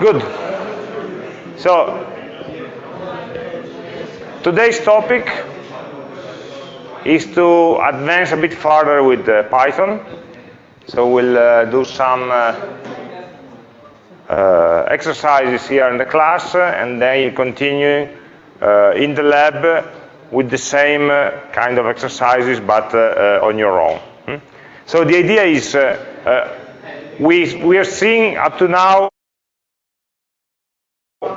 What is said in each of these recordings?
Good. So, today's topic is to advance a bit further with uh, Python. So we'll uh, do some uh, uh exercises here in the class, and then you continue uh, in the lab with the same uh, kind of exercises, but on your own. Hmm? So the idea is we, we are seeing up to now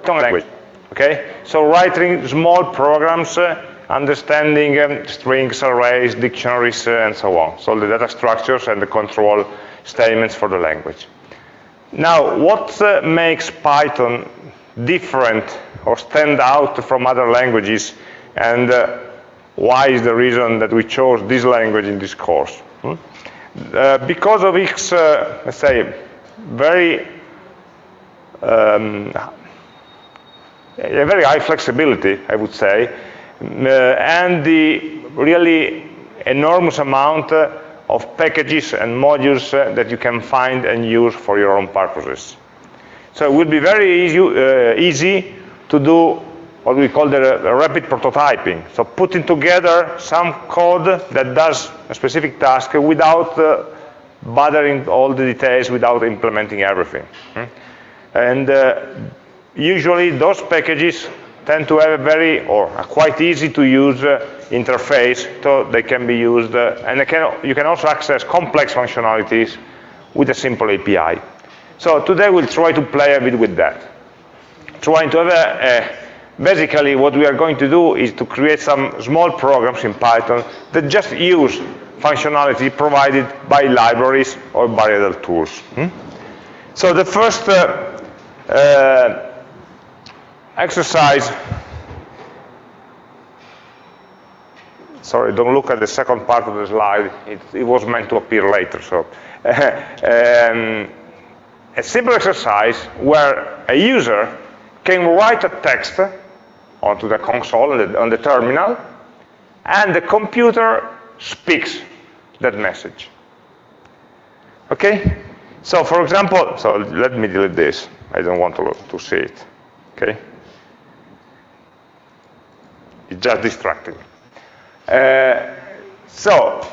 language. Okay, so writing small programs, uh, understanding um, strings, arrays, dictionaries, uh, and so on. So the data structures and the control statements for the language. Now, what uh, makes Python different or stand out from other languages, and uh, why is the reason that we chose this language in this course? Hmm? Uh, because of its, uh, let's say, very um, a very high flexibility, I would say, uh, and the really enormous amount uh, of packages and modules uh, that you can find and use for your own purposes. So it would be very easy, uh, easy to do what we call the rapid prototyping. So putting together some code that does a specific task without uh, bothering all the details, without implementing everything. Hmm? And uh, usually those packages tend to have a very, or a quite easy to use uh, interface, so they can be used, uh, and can, you can also access complex functionalities with a simple API. So today we'll try to play a bit with that. Trying to have a, basically what we are going to do is to create some small programs in Python that just use functionality provided by libraries or by other tools. Hmm? So the first uh, uh, exercise, sorry, don't look at the second part of the slide, it, it was meant to appear later. So, um, a simple exercise where a user can write a text onto the console, on the terminal, and the computer speaks that message. Okay? So for example, so let me delete this. I don't want to, to see it. Okay? It's just distracting. Uh, so,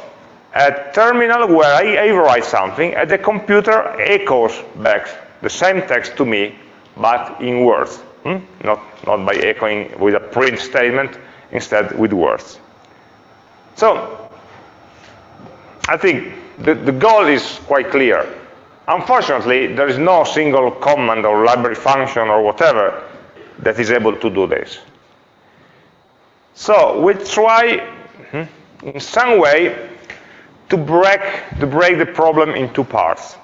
a terminal where I, I write something, and the computer echoes back the same text to me, but in words. Hmm? Not, not by echoing with a print statement, instead with words. So, I think the, the goal is quite clear. Unfortunately, there is no single command or library function or whatever that is able to do this. So we try, hmm, in some way, to break, to break the problem in two parts.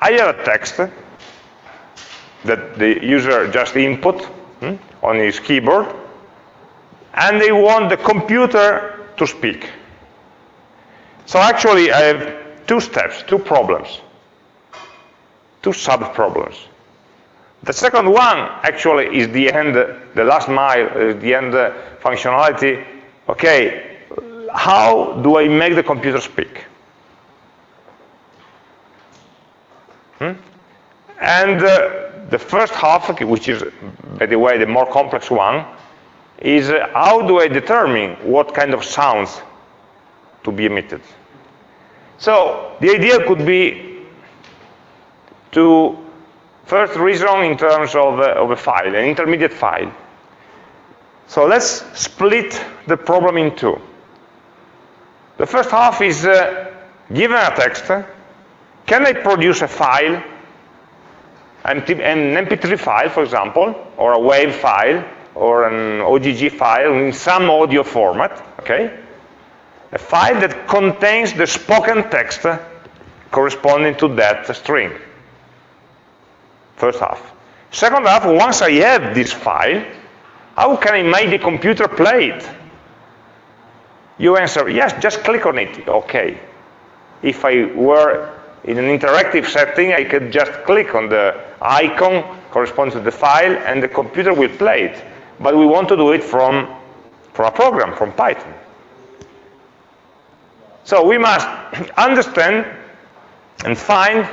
I have a text that the user just input hmm, on his keyboard, and they want the computer to speak. So actually, I have two steps, two problems, two sub-problems. The second one actually is the end, the last mile, uh, the end functionality. Okay, how do I make the computer speak? Hmm? And uh, the first half, which is, by the way, the more complex one, is uh, how do I determine what kind of sounds to be emitted? So the idea could be to first reason in terms of, uh, of a file, an intermediate file. So let's split the problem in two. The first half is, uh, given a text, can I produce a file an MP3 file, for example, or a WAV file, or an OGG file in some audio format, okay? A file that contains the spoken text corresponding to that string. First half. Second half, once I have this file, how can I make the computer play it? You answer, yes, just click on it. Okay. If I were in an interactive setting, I could just click on the icon corresponding to the file, and the computer will play it. But we want to do it from, from a program, from Python. So we must understand and find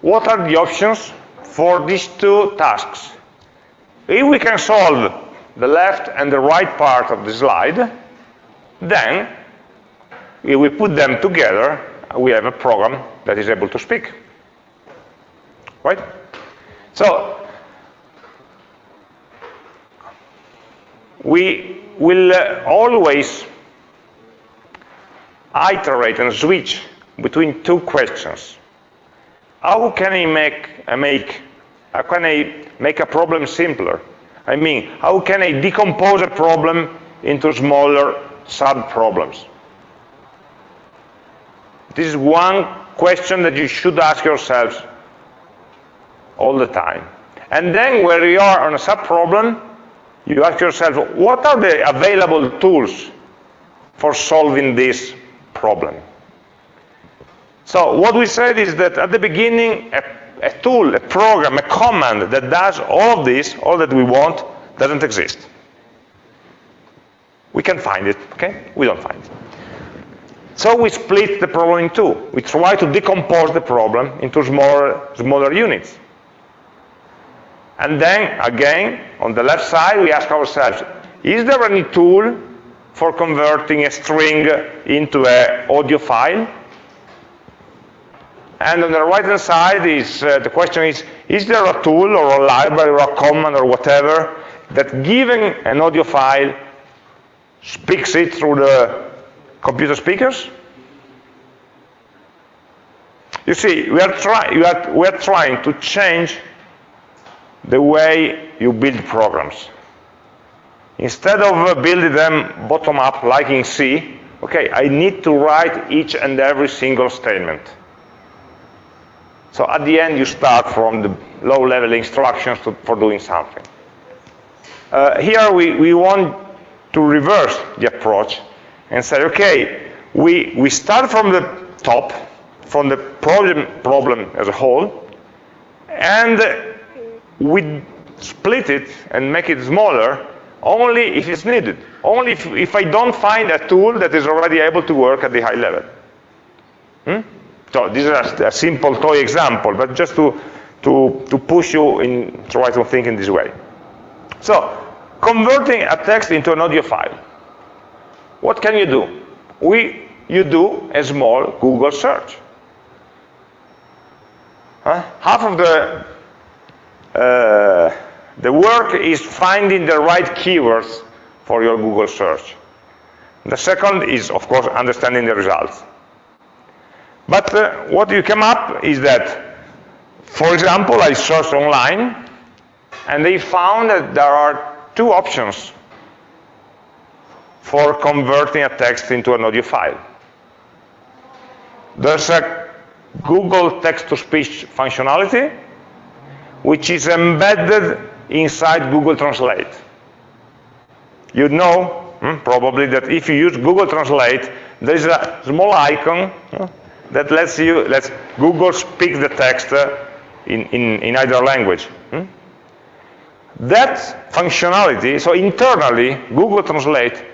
what are the options for these two tasks. If we can solve the left and the right part of the slide, then if we put them together, we have a program that is able to speak. Right? So, we will uh, always iterate and switch between two questions. How can I make, make, how can I make a problem simpler? I mean, how can I decompose a problem into smaller sub-problems? This is one question that you should ask yourselves all the time. And then where you are on a sub-problem, you ask yourself, what are the available tools for solving this problem? So what we said is that at the beginning, a, a tool, a program, a command that does all of this, all that we want, doesn't exist. We can find it, okay? We don't find it. So we split the problem in two. We try to decompose the problem into smaller, smaller units. And then, again, on the left side, we ask ourselves, is there any tool for converting a string into an audio file? And on the right-hand side, is, uh, the question is, is there a tool or a library or a command or whatever that given an audio file speaks it through the computer speakers? You see, we are, try we are, we are trying to change the way you build programs. Instead of building them bottom up like in C, okay, I need to write each and every single statement. So at the end, you start from the low-level instructions to, for doing something. Uh, here, we, we want to reverse the approach and say, okay, we, we start from the top, from the problem, problem as a whole, and we split it and make it smaller only if it's needed. Only if, if I don't find a tool that is already able to work at the high level. Hmm? So this is a, simple toy example, but just to, to, to push you in try to think in this way. So converting a text into an audio file. What can you do? We, you do a small Google search. Huh? Half of the uh, the work is finding the right keywords for your Google search. The second is, of course, understanding the results. But uh, what you come up is that, for example, I searched online, and they found that there are two options for converting a text into an audio file. There's a Google text-to-speech functionality, which is embedded inside Google Translate. You know, hmm, probably, that if you use Google Translate, there is a small icon hmm, that lets you, lets Google speak the text uh, in, in, in either language. Hmm? That functionality, so internally, Google Translate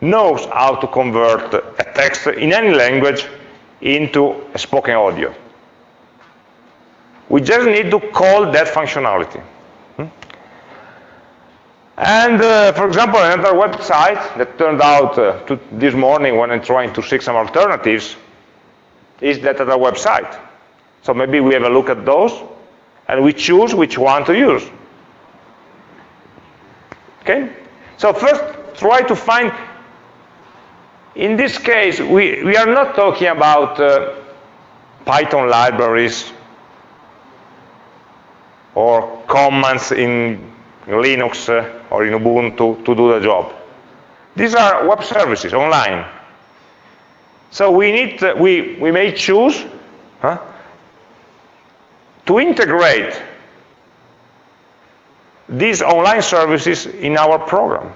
knows how to convert a text in any language into a spoken audio. We just need to call that functionality. Hmm? And uh, for example, another website that turned out uh, to this morning when I'm trying to seek some alternatives is that other website. So maybe we have a look at those and we choose which one to use. Okay? So first, try to find, in this case, we, we are not talking about uh, Python libraries or commands in Linux or in Ubuntu to do the job. These are web services online. So we need, to, we, we may choose huh, to integrate these online services in our program.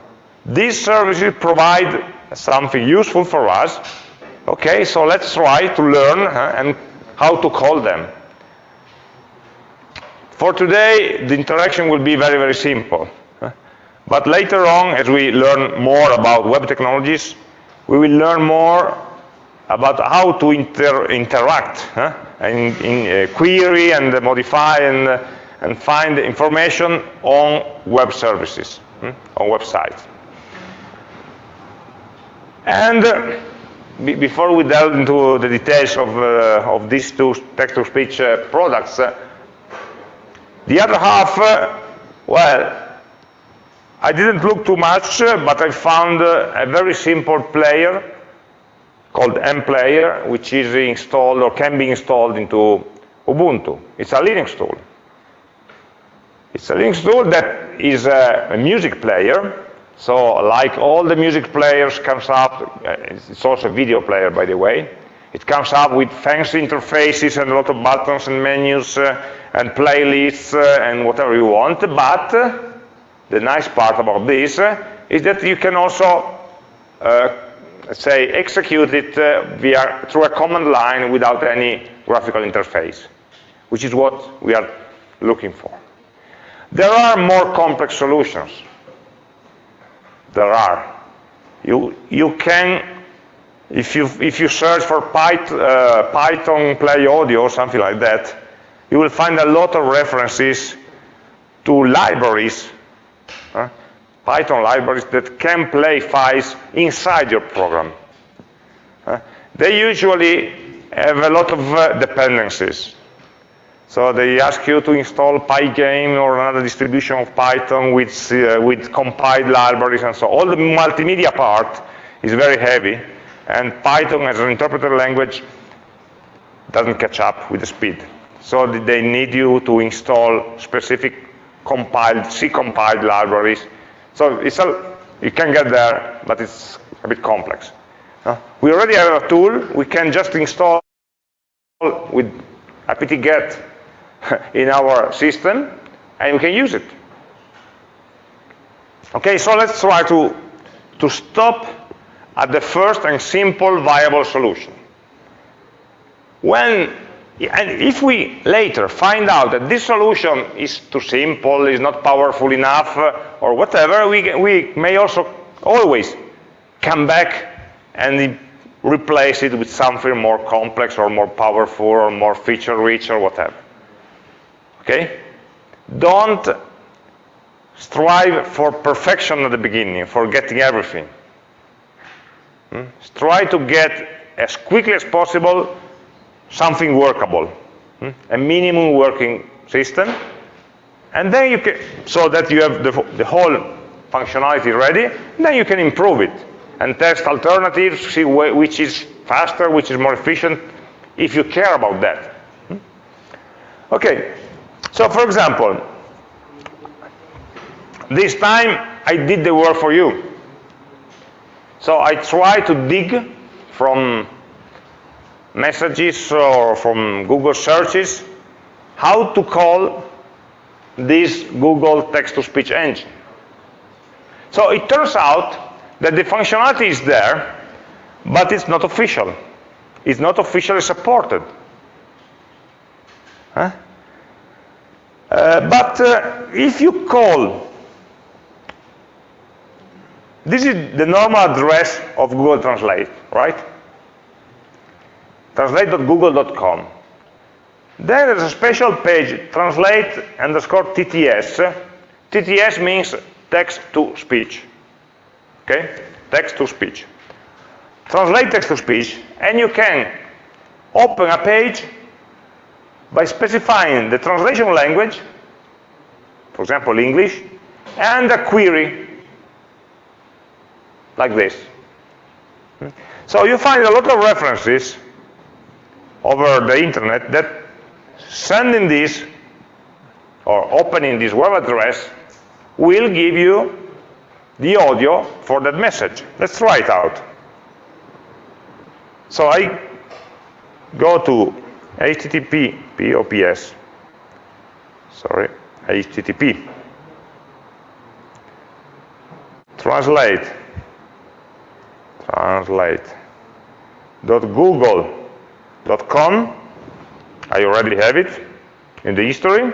These services provide something useful for us. Okay, so let's try to learn huh, and how to call them. For today, the interaction will be very, very simple. But later on, as we learn more about web technologies, we will learn more about how to inter interact huh? in, in uh, query and modify and, uh, and find information on web services, hmm? on websites. And uh, before we delve into the details of, uh, of these two text-to-speech uh, products, uh, the other half, well, I didn't look too much, but I found a very simple player called mPlayer, which is installed or can be installed into Ubuntu. It's a Linux tool. It's a Linux tool that is a, a music player. So like all the music players comes up, uh, it's also a video player, by the way. It comes up with fancy interfaces and a lot of buttons and menus uh, and playlists uh, and whatever you want. But uh, the nice part about this uh, is that you can also uh, say, execute it uh, via, through a command line without any graphical interface, which is what we are looking for. There are more complex solutions. There are. You, you can, if you, if you search for Python, uh, Python Play Audio or something like that, you will find a lot of references to libraries uh, Python libraries that can play files inside your program. Uh, they usually have a lot of uh, dependencies. So they ask you to install Pygame or another distribution of Python with, uh, with compiled libraries and so on. All the multimedia part is very heavy, and Python as an interpreter language doesn't catch up with the speed. So they need you to install specific compiled, C-compiled libraries so it's a, you can get there, but it's a bit complex. We already have a tool. We can just install with apt-get in our system, and we can use it. Okay, so let's try to, to stop at the first and simple viable solution. When and if we later find out that this solution is too simple, is not powerful enough, uh, or whatever, we, we may also always come back and replace it with something more complex or more powerful or more feature-rich or whatever. Okay? Don't strive for perfection at the beginning, for getting everything. Hmm? Try to get as quickly as possible something workable, hmm? a minimum working system, and then you can, so that you have the, the whole functionality ready, then you can improve it and test alternatives, see which is faster, which is more efficient, if you care about that. Hmm? Okay, so for example, this time I did the work for you. So I try to dig from messages or from Google searches, how to call this Google text-to-speech engine. So it turns out that the functionality is there, but it's not official. It's not officially supported. Huh? Uh, but uh, if you call, this is the normal address of Google Translate, right? translate.google.com. Then there's a special page, translate underscore TTS. TTS means text to speech. Okay? Text to speech. Translate text to speech, and you can open a page by specifying the translation language, for example, English, and a query, like this. Hmm? So you find a lot of references over the internet that sending this or opening this web address will give you the audio for that message. Let's try it out. So I go to HTTP, POPS, sorry, HTTP, translate, translate, dot Google com. I already have it in the history.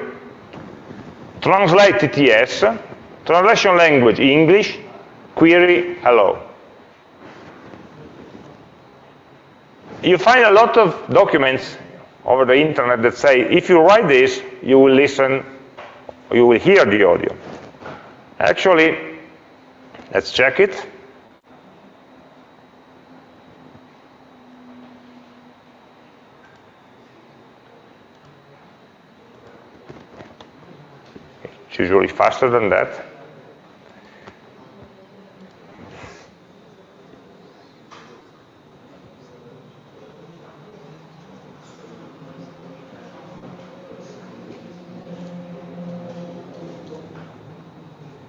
Translate TTS, translation language English, query hello. you find a lot of documents over the internet that say, if you write this, you will listen, you will hear the audio. Actually, let's check it. It's usually faster than that.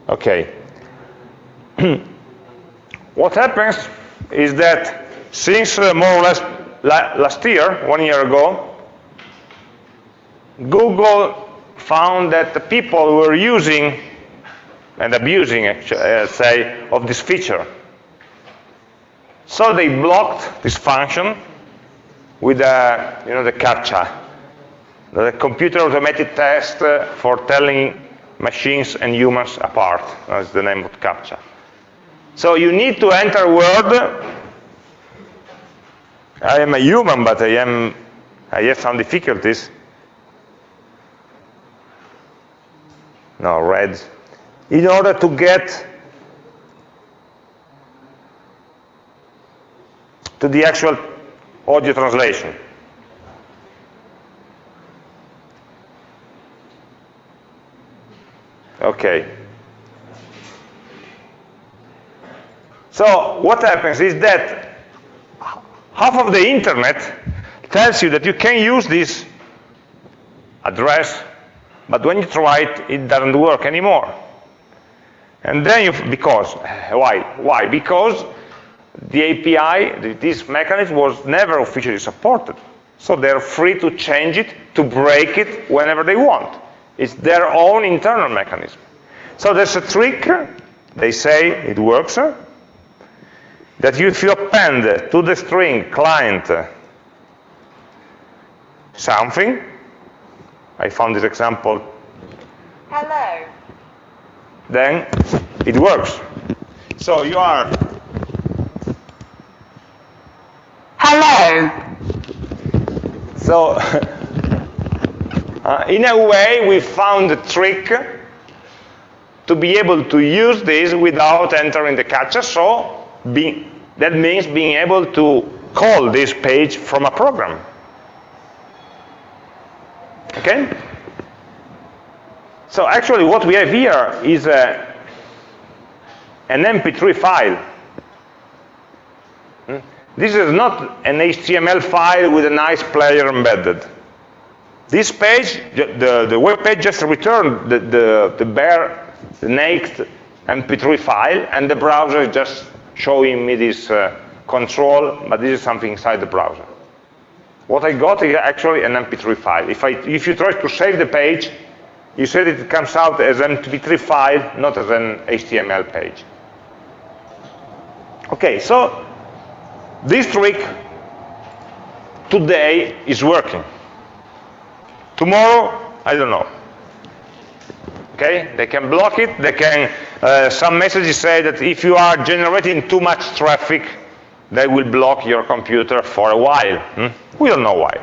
Okay. what happens is that since uh, more or less la last year, one year ago, Google found that the people were using and abusing, actually, uh, say, of this feature. So they blocked this function with the, you know, the CAPTCHA, the computer automated test for telling machines and humans apart. That's the name of CAPTCHA. So you need to enter word. I am a human, but I am I have some difficulties. No, red. In order to get to the actual audio translation. Okay. So what happens is that half of the internet tells you that you can use this address, but when you try it, it doesn't work anymore. And then you, because, why? Why? Because the API, this mechanism was never officially supported. So they're free to change it, to break it whenever they want. It's their own internal mechanism. So there's a trick, they say it works, that if you append to the string client something, I found this example. Hello. Then it works. So you are. Hello. So Uh, in a way, we found a trick to be able to use this without entering the CAPTCHA. So be, that means being able to call this page from a program. Okay? So actually what we have here is a, an MP3 file. Hmm? This is not an HTML file with a nice player embedded. This page, the, the web page just returned the, the, the bare, the naked MP3 file, and the browser is just showing me this uh, control, but this is something inside the browser. What I got is actually an MP3 file. If, I, if you try to save the page, you see that it comes out as an MP3 file, not as an HTML page. Okay, so this trick today is working. Tomorrow, I don't know. Okay, they can block it. They can. Uh, some messages say that if you are generating too much traffic, they will block your computer for a while. Hmm? We don't know why.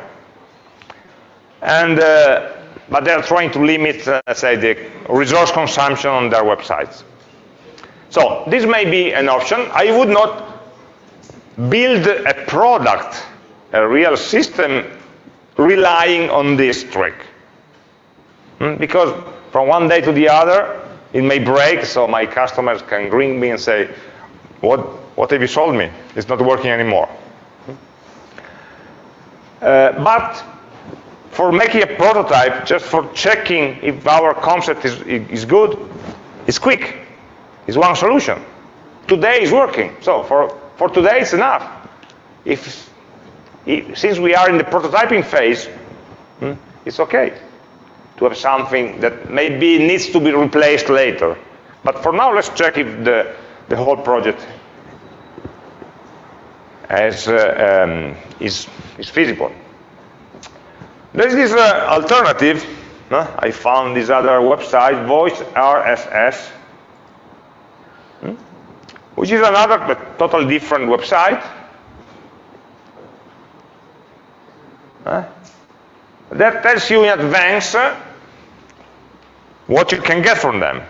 And uh, but they're trying to limit, uh, say, the resource consumption on their websites. So this may be an option. I would not build a product, a real system relying on this trick. Hmm? Because from one day to the other, it may break, so my customers can ring me and say, what, what have you sold me? It's not working anymore. Uh, but for making a prototype, just for checking if our concept is, is good, it's quick. It's one solution. Today is working. So for, for today, it's enough. If since we are in the prototyping phase, hmm, it's okay to have something that maybe needs to be replaced later. But for now, let's check if the, the whole project as, uh, um, is, is feasible. There's this uh, alternative. Uh, I found this other website, Voice RSS, hmm, which is another but totally different website Uh, that tells you in advance uh, what you can get from them.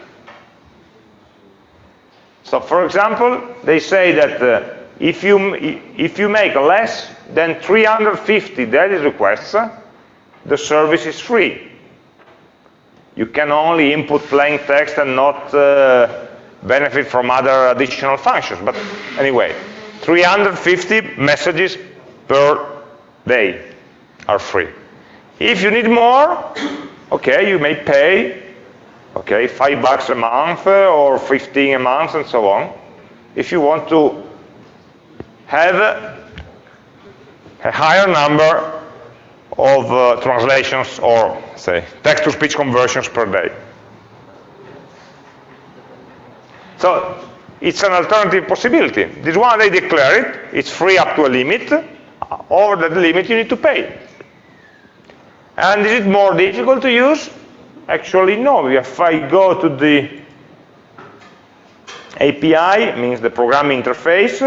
So for example, they say that uh, if, you, if you make less than 350 daily requests, the service is free. You can only input plain text and not uh, benefit from other additional functions. But anyway, 350 messages per day are free. If you need more, okay, you may pay, okay, five bucks a month uh, or 15 a month and so on. If you want to have a higher number of uh, translations or, say, text-to-speech conversions per day. So it's an alternative possibility. This one, they declare it. It's free up to a limit. Over that limit, you need to pay. And is it more difficult to use? Actually, no. If I go to the API, means the programming interface,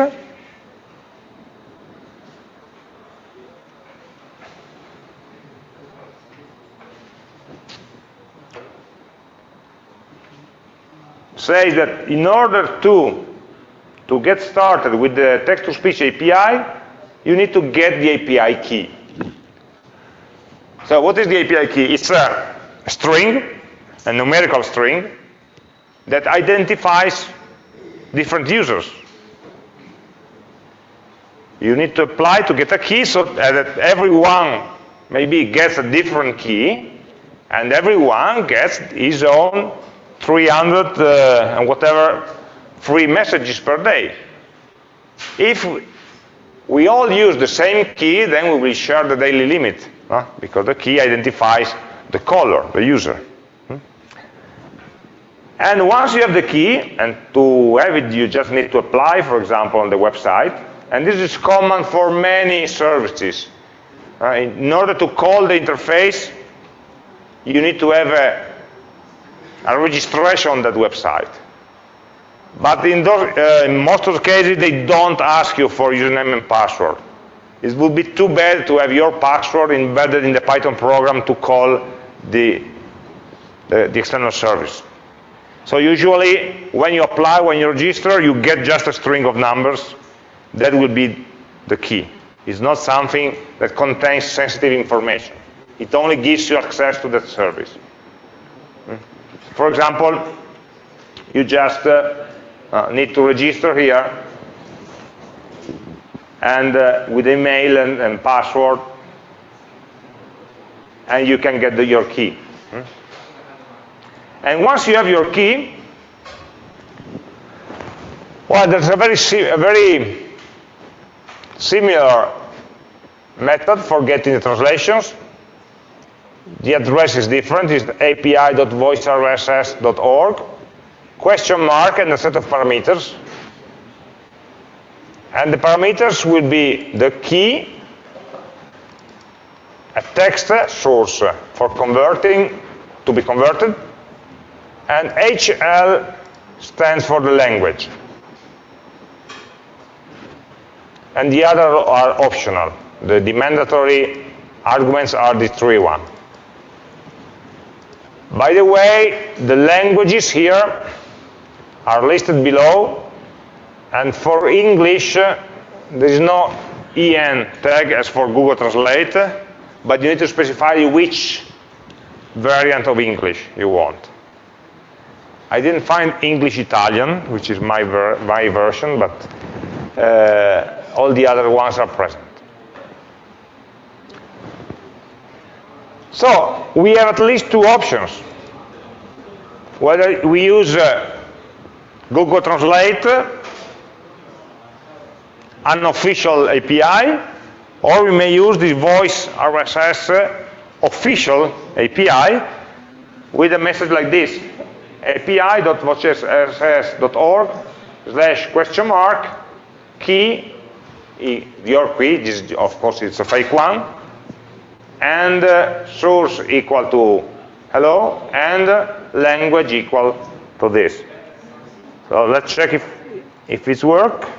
says that in order to, to get started with the text-to-speech API, you need to get the API key. So what is the API key? It's a string, a numerical string, that identifies different users. You need to apply to get a key so that everyone maybe gets a different key, and everyone gets his own 300 uh, and whatever free messages per day. If we all use the same key, then we will share the daily limit, huh? because the key identifies the caller, the user. Hmm? And once you have the key, and to have it you just need to apply, for example, on the website, and this is common for many services. Uh, in order to call the interface, you need to have a a registration on that website. But in, those, uh, in most of the cases, they don't ask you for username and password. It would be too bad to have your password embedded in the Python program to call the, the, the external service. So usually, when you apply, when you register, you get just a string of numbers. That will be the key. It's not something that contains sensitive information. It only gives you access to that service. For example, you just uh, uh, need to register here and uh, with email and, and, password and you can get the, your key. Hmm? And once you have your key, well, there's a very, a very similar method for getting the translations the address is different, it's api.voicerss.org, question mark and a set of parameters. And the parameters will be the key, a text source for converting, to be converted, and HL stands for the language. And the other are optional. The, the mandatory arguments are the three one. By the way, the languages here are listed below, and for English, uh, there is no EN tag as for Google Translate, but you need to specify which variant of English you want. I didn't find English Italian, which is my, ver my version, but uh, all the other ones are present. So we have at least two options. Whether we use uh, Google Translate, unofficial API, or we may use the voice RSS official API with a message like this, api.voicerss.org slash question mark key, your key, of course it's a fake one, and uh, source equal to hello, and language equal to this. So let's check if, if it's work.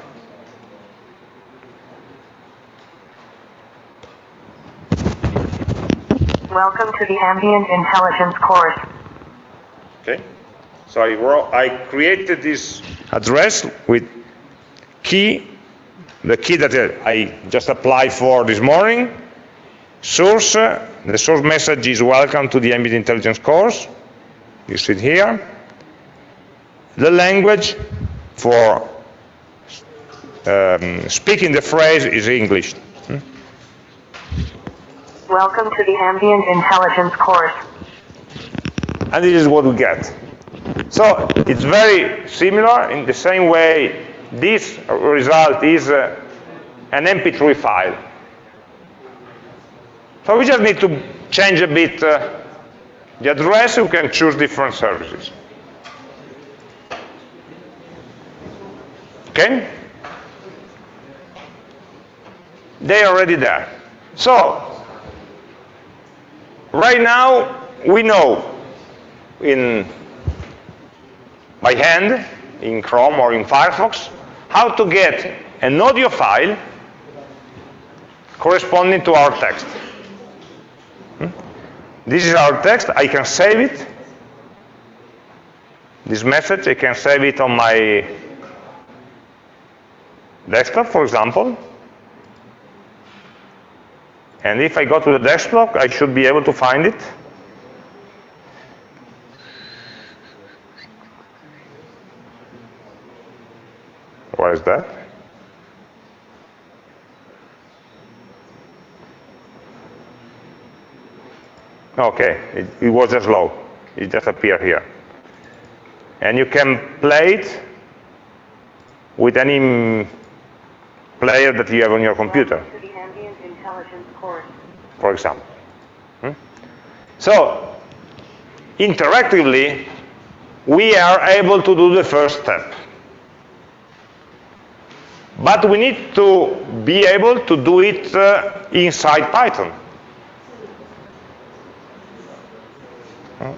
Welcome to the Ambient Intelligence course. Okay. So I, wrote, I created this address with key, the key that I just applied for this morning. Source, the source message is welcome to the Ambient Intelligence course. You see it here. The language for um, speaking the phrase is English. Hmm? Welcome to the Ambient Intelligence course. And this is what we get. So it's very similar in the same way this result is uh, an MP3 file. So we just need to change a bit uh, the address, we can choose different services. Okay? They're already there. So, right now, we know in by hand in Chrome or in Firefox how to get an audio file corresponding to our text. This is our text. I can save it. This message, I can save it on my desktop, for example. And if I go to the desktop, I should be able to find it. What is that? Okay, it, it was just low. It just appeared here. And you can play it with any player that you have on your computer. For example. Hmm? So, interactively, we are able to do the first step. But we need to be able to do it uh, inside Python.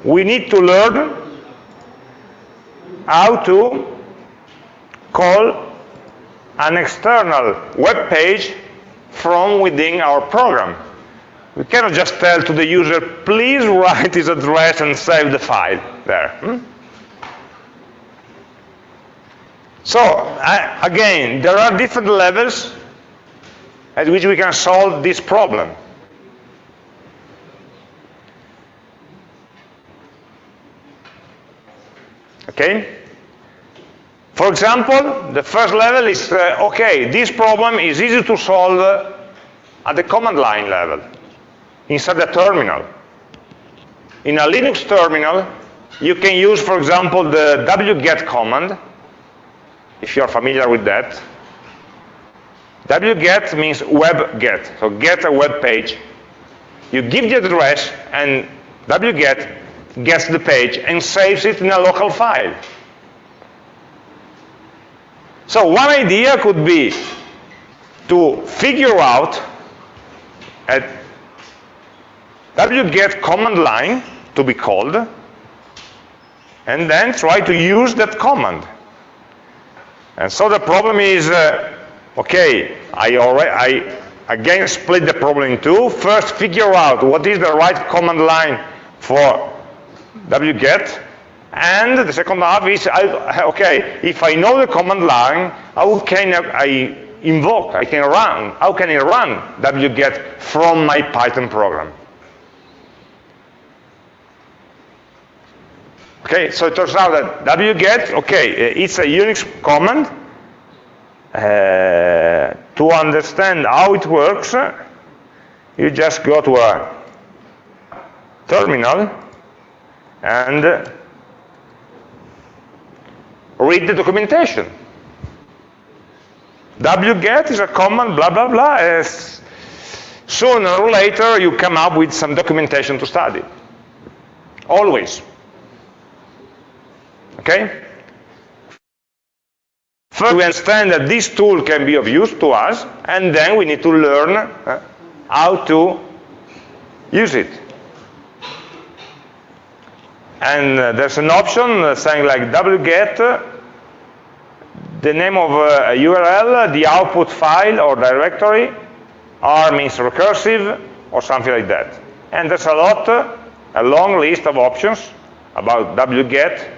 We need to learn how to call an external web page from within our program. We cannot just tell to the user, please write his address and save the file there. Hmm? So, uh, again, there are different levels at which we can solve this problem. Okay? For example, the first level is, uh, okay, this problem is easy to solve at the command line level, inside the terminal. In a Linux terminal, you can use, for example, the wget command, if you're familiar with that. wget means web get, so get a web page. You give the address, and wget gets the page and saves it in a local file. So one idea could be to figure out a wget command line to be called, and then try to use that command. And so the problem is, uh, okay, I already, I again split the problem in two. First, figure out what is the right command line for wget, and the second half is, I, okay, if I know the command line, how can I invoke, I can run, how can I run wget from my Python program? Okay, so it turns out that wget, okay, it's a Unix command. Uh, to understand how it works, you just go to a terminal and read the documentation. wget is a command, blah, blah, blah. As sooner or later, you come up with some documentation to study. Always. Okay? First, we understand that this tool can be of use to us, and then we need to learn uh, how to use it. And uh, there's an option uh, saying like wget, uh, the name of a URL, the output file or directory, R means recursive, or something like that. And there's a lot, a long list of options about wget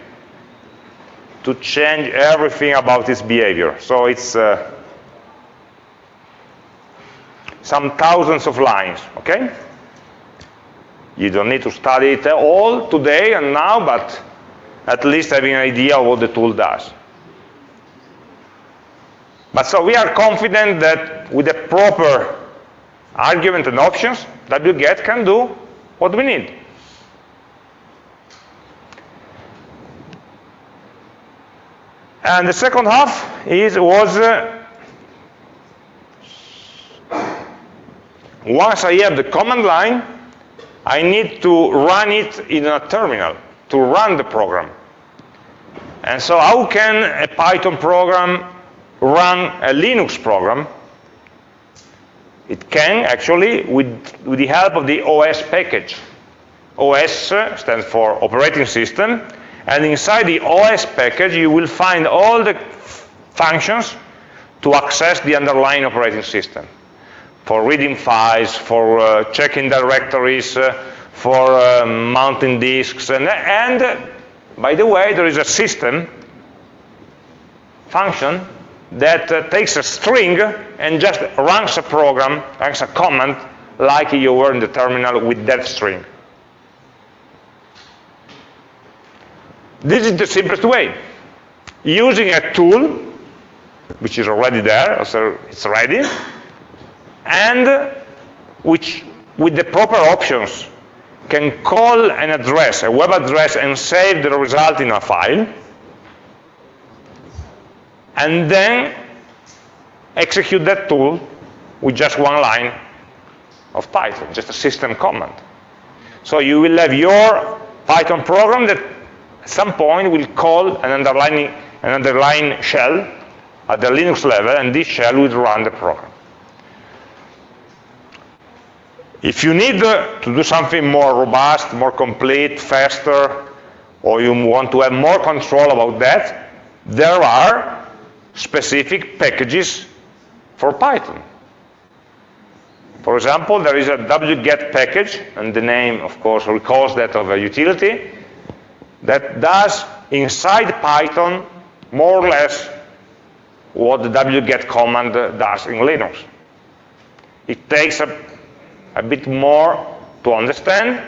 to change everything about its behavior. So it's uh, some thousands of lines, okay? You don't need to study it all today and now, but at least having an idea of what the tool does. But so we are confident that with the proper argument and options, wget can do what we need. And the second half is was uh, once I have the command line, I need to run it in a terminal to run the program. And so how can a Python program run a Linux program? It can actually with, with the help of the OS package. OS stands for operating system, and inside the OS package, you will find all the functions to access the underlying operating system. For reading files, for uh, checking directories, uh, for uh, mounting disks, and, and by the way, there is a system function that uh, takes a string and just runs a program, runs a command, like you were in the terminal with that string. This is the simplest way. Using a tool, which is already there, so it's ready, and which, with the proper options, can call an address, a web address, and save the result in a file, and then execute that tool with just one line of Python, just a system command. So you will have your Python program that at some point will call an underlying, an underlying shell at the Linux level, and this shell will run the program. If you need uh, to do something more robust, more complete, faster, or you want to have more control about that, there are specific packages for Python. For example, there is a wget package, and the name, of course, recalls that of a utility, that does inside Python more or less what the wget command does in Linux. It takes a, a bit more to understand.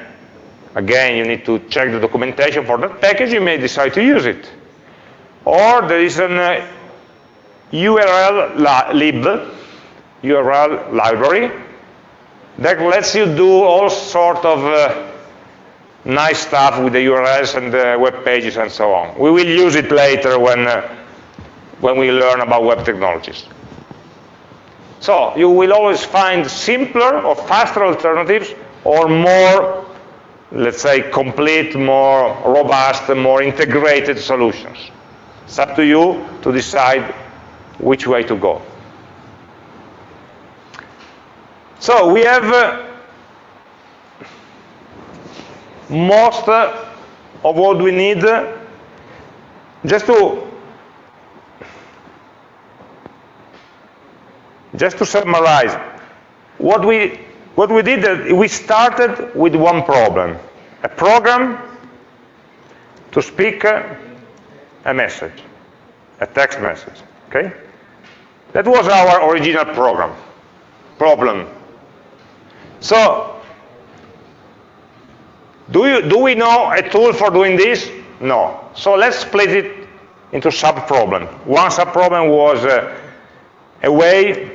Again, you need to check the documentation for that package. You may decide to use it. Or there is an uh, URL lib, URL library, that lets you do all sort of uh, nice stuff with the URLs and the web pages and so on. We will use it later when, uh, when we learn about web technologies. So you will always find simpler or faster alternatives or more, let's say, complete, more robust, more integrated solutions. It's up to you to decide which way to go. So we have uh, most of what we need just to just to summarize what we what we did we started with one problem a program to speak a message a text message okay that was our original program problem so do, you, do we know a tool for doing this? No. So let's split it into sub-problems. One sub-problem was uh, a way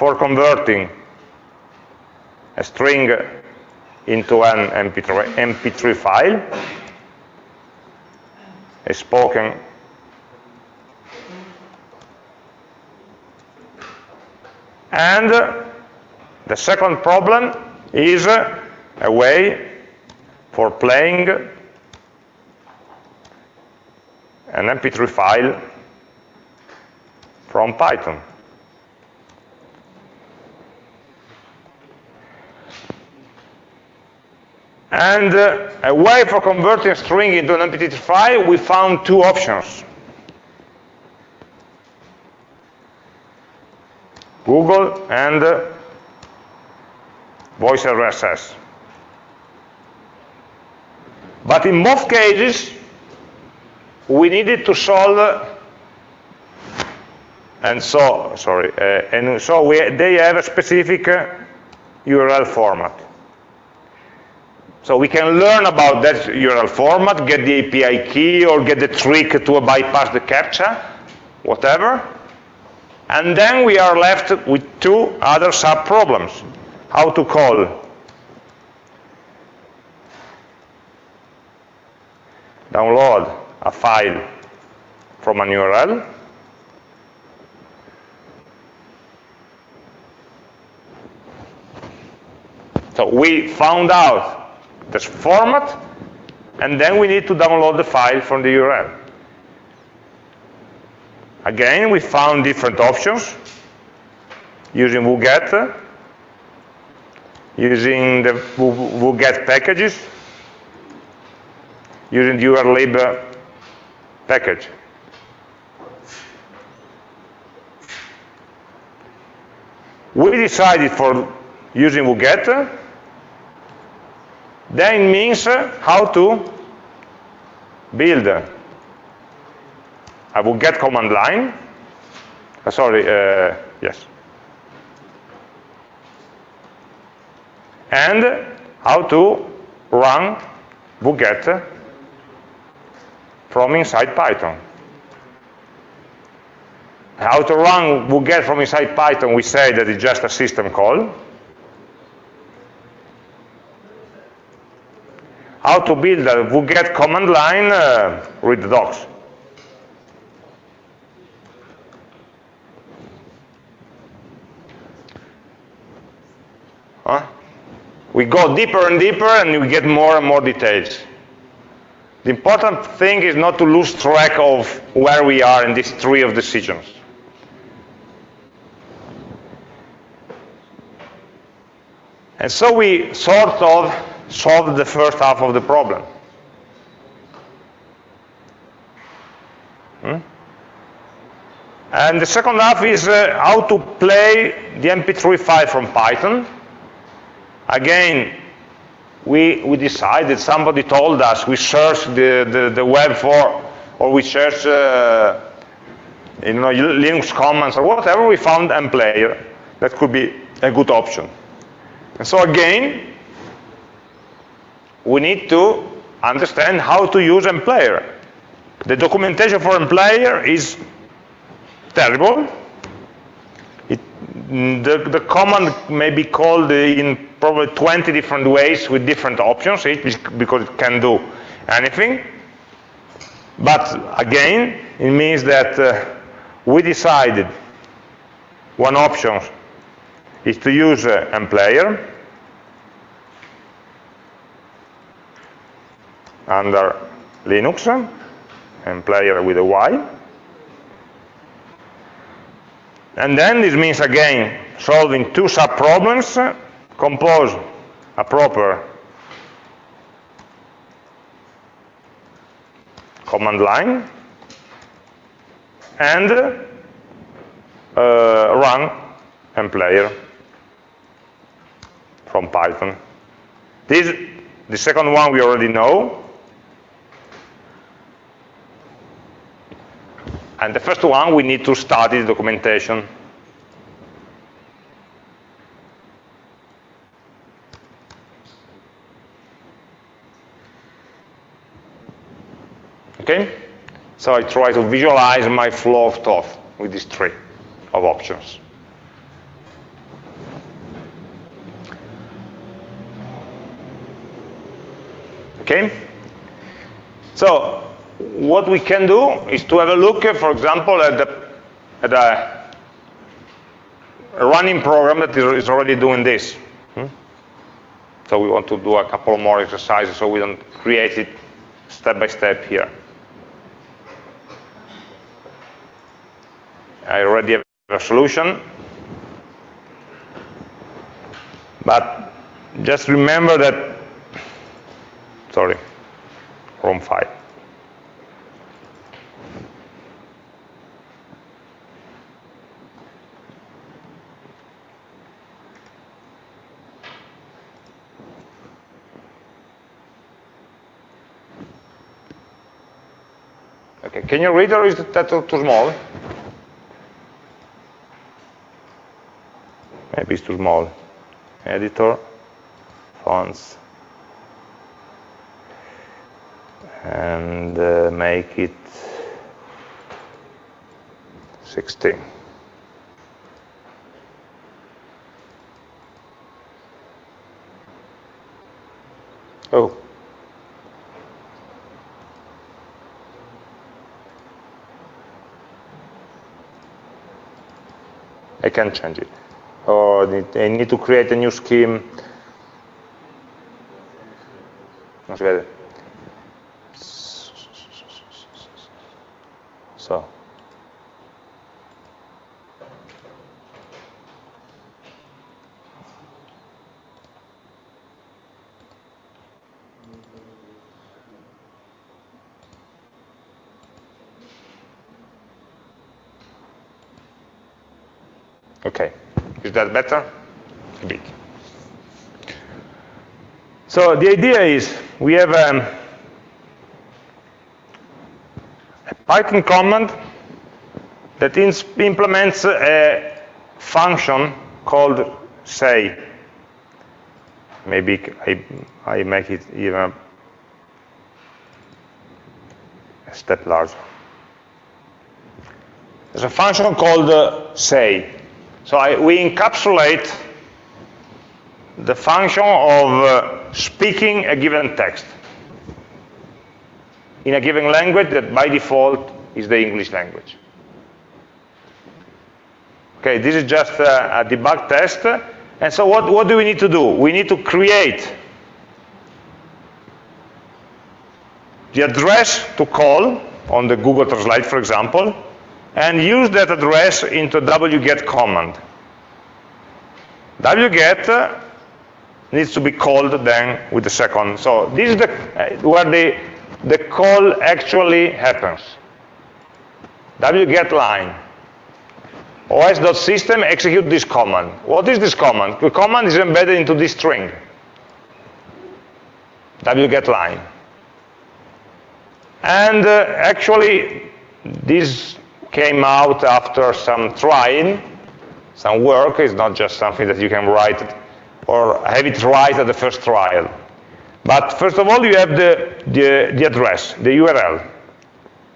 for converting a string into an MP3, MP3 file, a spoken And the second problem is a way for playing an MP3 file from Python. And uh, a way for converting a string into an MP3 file, we found two options. Google and uh, Voice RSS. But in both cases, we needed to solve, and so, sorry, uh, and so we, they have a specific uh, URL format. So we can learn about that URL format, get the API key, or get the trick to bypass the CAPTCHA, whatever. And then we are left with two other sub-problems. How to call download a file from an URL So we found out this format, and then we need to download the file from the URL. Again, we found different options using wget, using the wget packages, using the urllib package. We decided for using wget, then means how to build I will get command line. Uh, sorry, uh, yes. And how to run wget from inside Python. How to run wget from inside Python, we say that it's just a system call. How to build a wget command line, uh, read the docs. Huh? We go deeper and deeper and we get more and more details. The important thing is not to lose track of where we are in this tree of decisions. And so we sort of solved the first half of the problem. Hmm? And the second half is uh, how to play the MP3 file from Python Again, we, we decided, somebody told us, we searched the, the, the web for, or we searched uh, you know, Linux commands or whatever, we found mplayer. That could be a good option. And so again, we need to understand how to use mplayer. The documentation for mplayer is terrible. It, the, the command may be called in probably 20 different ways with different options, because it can do anything. But again, it means that uh, we decided one option is to use uh, mplayer under Linux, mplayer with a Y. And then this means again solving two sub-problems compose a proper command line and uh, run mplayer from Python. This, the second one we already know. And the first one we need to study the documentation. Okay? So I try to visualize my flow of thought with this tree of options. Okay? So what we can do is to have a look, uh, for example, at, the, at a running program that is already doing this. Hmm? So we want to do a couple more exercises so we don't create it step by step here. I already have a solution. But just remember that, sorry, wrong 5. Can you read or is that too small? Maybe it's too small. Editor, fonts, and uh, make it 16. Oh. I can change it. Oh, or I need to create a new scheme. Non si vede. So. Okay, is that better? A bit. So the idea is we have um, a Python command that implements a function called say. Maybe I, I make it even a step larger. There's a function called uh, say. So I, we encapsulate the function of uh, speaking a given text in a given language that by default is the English language. Okay, this is just a, a debug test. And so what, what do we need to do? We need to create the address to call on the Google Translate, for example, and use that address into wget command. wget needs to be called then with the second. So this is the, where the, the call actually happens. wget line. os.system execute this command. What is this command? The command is embedded into this string. wget line. And uh, actually, this came out after some trying, some work. It's not just something that you can write or have it right at the first trial. But first of all, you have the, the, the address, the URL.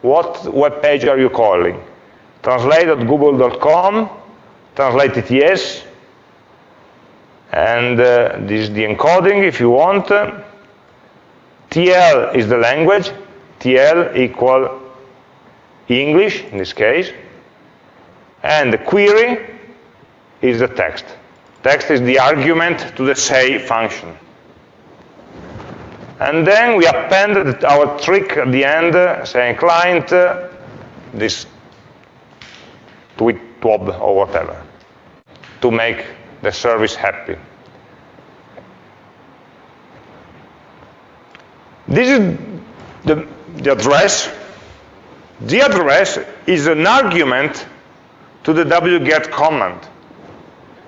What web page are you calling? Translate.google.com, translate yes, and uh, this is the encoding if you want. TL is the language, TL equal English in this case, and the query is the text. Text is the argument to the say function. And then we append our trick at the end, saying client, uh, this tweet TWOB or whatever, to make the service happy. This is the, the address the address is an argument to the wget command.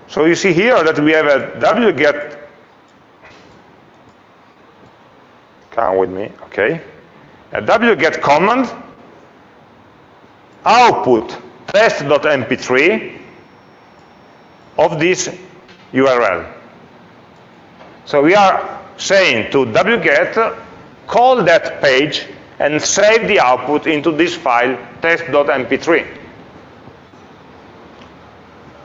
So you see here that we have a wget, come with me, okay, a wget command, output test.mp3 of this URL. So we are saying to wget, call that page and save the output into this file, test.mp3.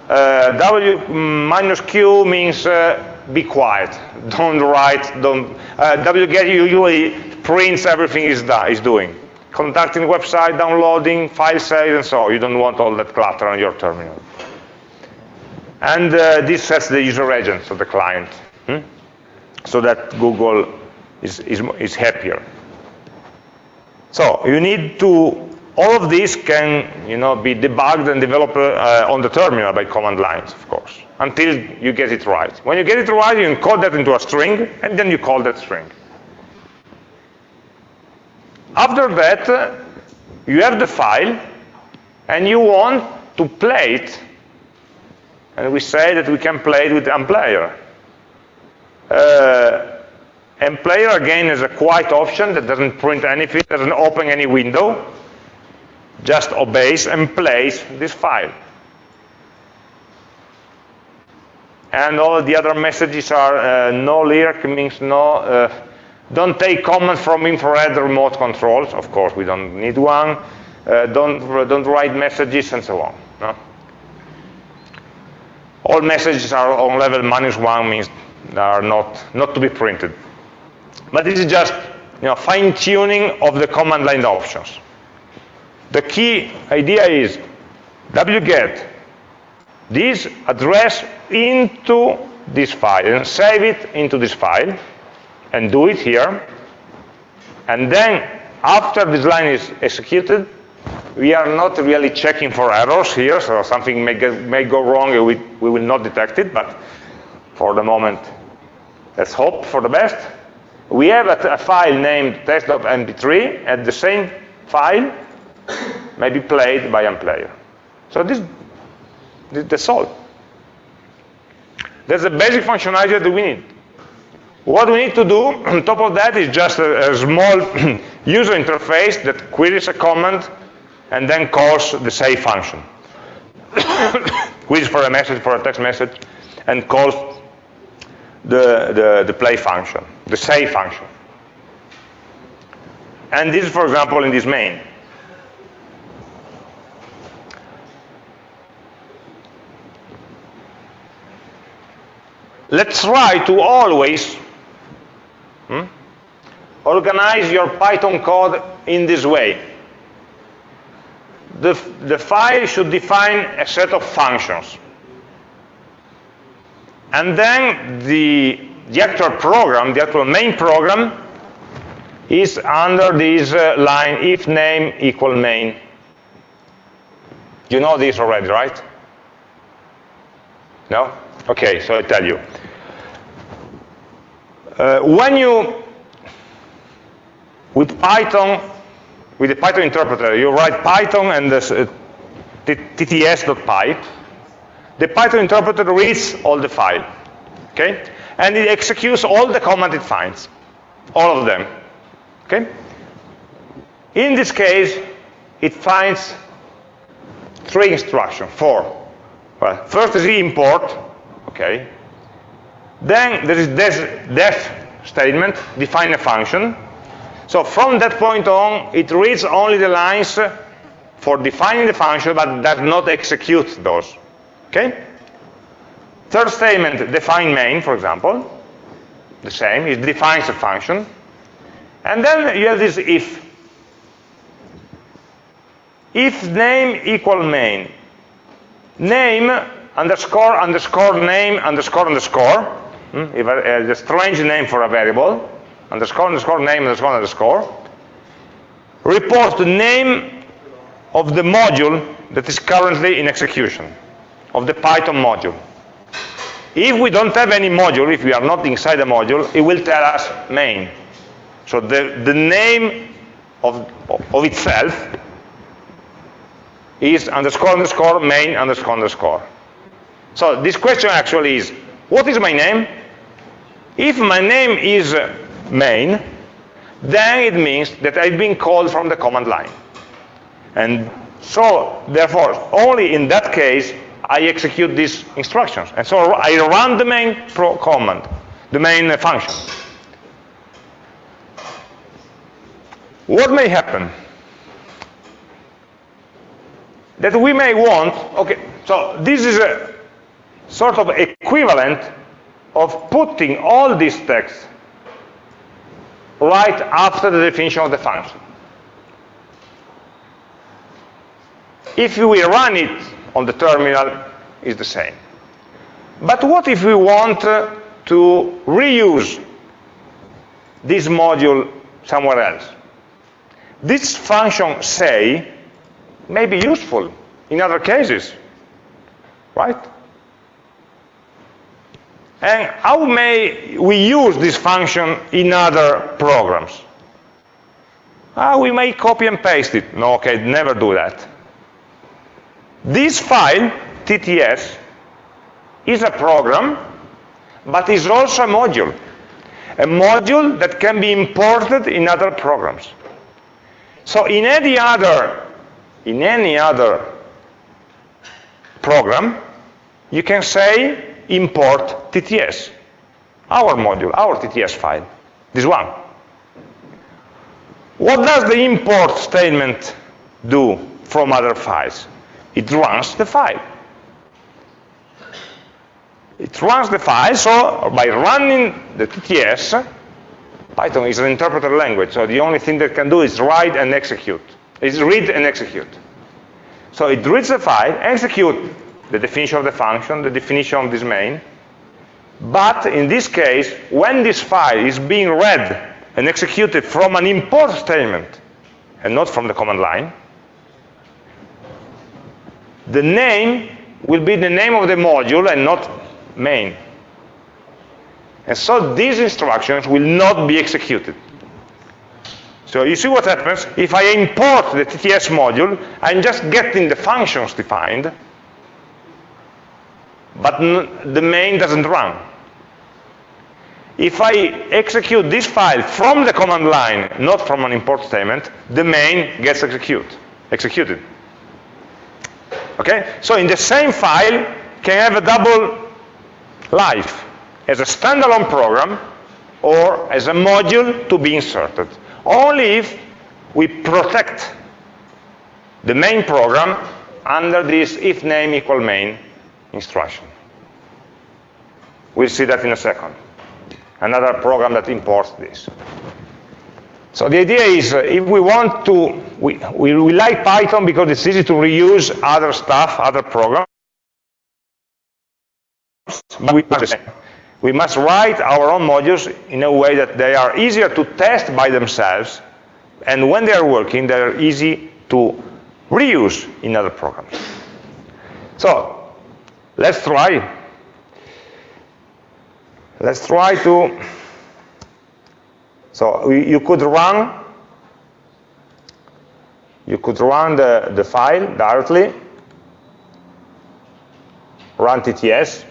Uh, W minus Q means uh, be quiet. Don't write, don't, uh, wget usually prints everything is, is doing. Contacting website, downloading, file save, and so. You don't want all that clutter on your terminal. And uh, this sets the user agent of the client, hmm? so that Google is, is, is happier. So you need to, all of this can you know, be debugged and developed uh, on the terminal by command lines, of course, until you get it right. When you get it right, you encode that into a string, and then you call that string. After that, you have the file, and you want to play it, and we say that we can play it with mplayer. Uh, mplayer again is a quiet option that doesn't print anything, doesn't open any window. just obeys and plays this file. And all the other messages are uh, no LIRC means no, uh, don't take commands from infrared remote controls. Of course, we don't need one. Uh, don't, don't write messages and so on. No? All messages are on level minus one means they are not, not to be printed. But this is just you know, fine-tuning of the command line options. The key idea is wget this address into this file and save it into this file and do it here. And then after this line is executed, we are not really checking for errors here, so something may, get, may go wrong and we, we will not detect it, but for the moment, let's hope for the best. We have a, a file named test.mp3, and the same file may be played by a player. So this, this that's all. That's the basic functionality that we need. What we need to do on top of that is just a, a small user interface that queries a command and then calls the save function. queries for a message, for a text message, and calls the, the, the play function, the save function. And this is, for example, in this main. Let's try to always hmm, organize your Python code in this way. The, the file should define a set of functions. And then the, the actual program, the actual main program, is under this uh, line if name equal main. You know this already, right? No? Okay, so I tell you. Uh, when you, with Python, with the Python interpreter, you write Python and this, uh, tts.py, the Python interpreter reads all the file, okay? And it executes all the command it finds, all of them, okay? In this case, it finds three instructions, four. Well, first is import, okay? Then there is this def statement, define a function. So from that point on, it reads only the lines for defining the function, but does not execute those. Okay? Third statement, define main, for example. The same, it defines a function. And then you have this if. If name equal main. Name underscore underscore name underscore underscore. Hmm? If a, a strange name for a variable. Underscore underscore name underscore underscore. Report the name of the module that is currently in execution, of the Python module. If we don't have any module, if we are not inside a module, it will tell us main. So the, the name of, of itself is underscore underscore main underscore underscore. So this question actually is, what is my name? If my name is uh, main, then it means that I've been called from the command line. And so, therefore, only in that case, I execute these instructions. And so I run the main command, the main uh, function. What may happen? That we may want, okay, so this is a sort of equivalent of putting all these text right after the definition of the function. If we run it on the terminal, is the same. But what if we want to reuse this module somewhere else? This function say may be useful in other cases, right? And how may we use this function in other programs? Ah, we may copy and paste it. No, okay, never do that. This file, TTS, is a program, but is also a module. A module that can be imported in other programs. So in any other in any other program, you can say import TTS, our module, our TTS file, this one. What does the import statement do from other files? It runs the file. It runs the file, so by running the TTS, Python is an interpreter language, so the only thing that can do is write and execute. Is read and execute. So it reads the file, execute the definition of the function, the definition of this main. But in this case, when this file is being read and executed from an import statement, and not from the command line, the name will be the name of the module and not main. And so these instructions will not be executed. So you see what happens? If I import the TTS module, I'm just getting the functions defined, but the main doesn't run. If I execute this file from the command line, not from an import statement, the main gets execute, executed. Okay? So in the same file can have a double life as a standalone program or as a module to be inserted. Only if we protect the main program under this if name equal main instruction. We'll see that in a second. Another program that imports this. So the idea is uh, if we want to, we, we, we like Python because it's easy to reuse other stuff, other programs. But we we must write our own modules in a way that they are easier to test by themselves, and when they are working, they are easy to reuse in other programs. So let's try. Let's try to. So you could run. You could run the, the file directly. Run TTS.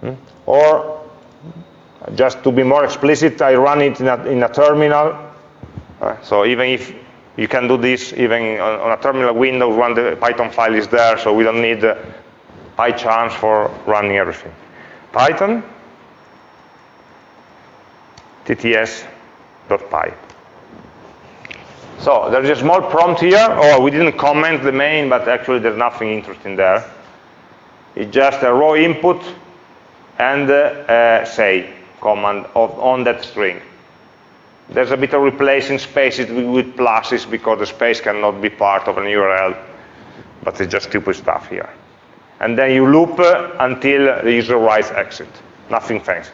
Hmm? Or just to be more explicit, I run it in a, in a terminal. So even if you can do this even on, a terminal window when the Python file is there, so we don't need PyCharms for running everything. Python tts.py. So there's a small prompt here. Oh, we didn't comment the main, but actually there's nothing interesting there. It's just a raw input and uh, say command of, on that string. There's a bit of replacing spaces with pluses because the space cannot be part of an URL, but it's just stupid stuff here. And then you loop uh, until the user writes exit. Nothing fancy.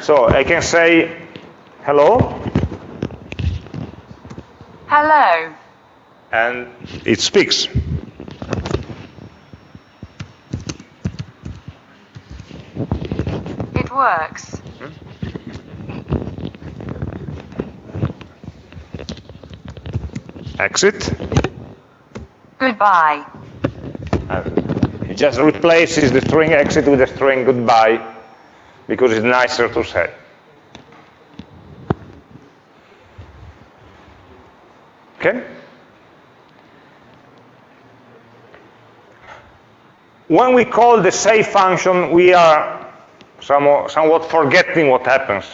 So I can say hello. Hello. And it speaks. It works. Hmm? Exit. Goodbye. And it just replaces the string exit with the string goodbye because it's nicer to say. Okay? When we call the save function, we are somewhat forgetting what happens.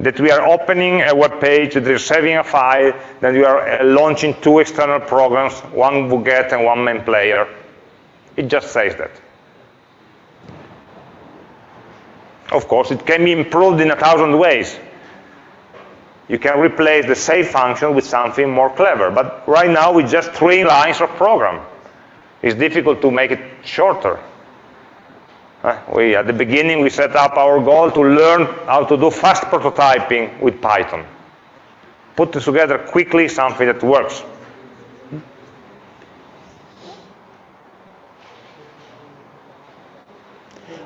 That we are opening a web page, that we're saving a file, then we are uh, launching two external programs, one wget and one mplayer. It just says that. Of course, it can be improved in a thousand ways. You can replace the save function with something more clever. But right now, with just three lines of program. It's difficult to make it shorter. We, at the beginning, we set up our goal to learn how to do fast prototyping with Python. Put together quickly something that works.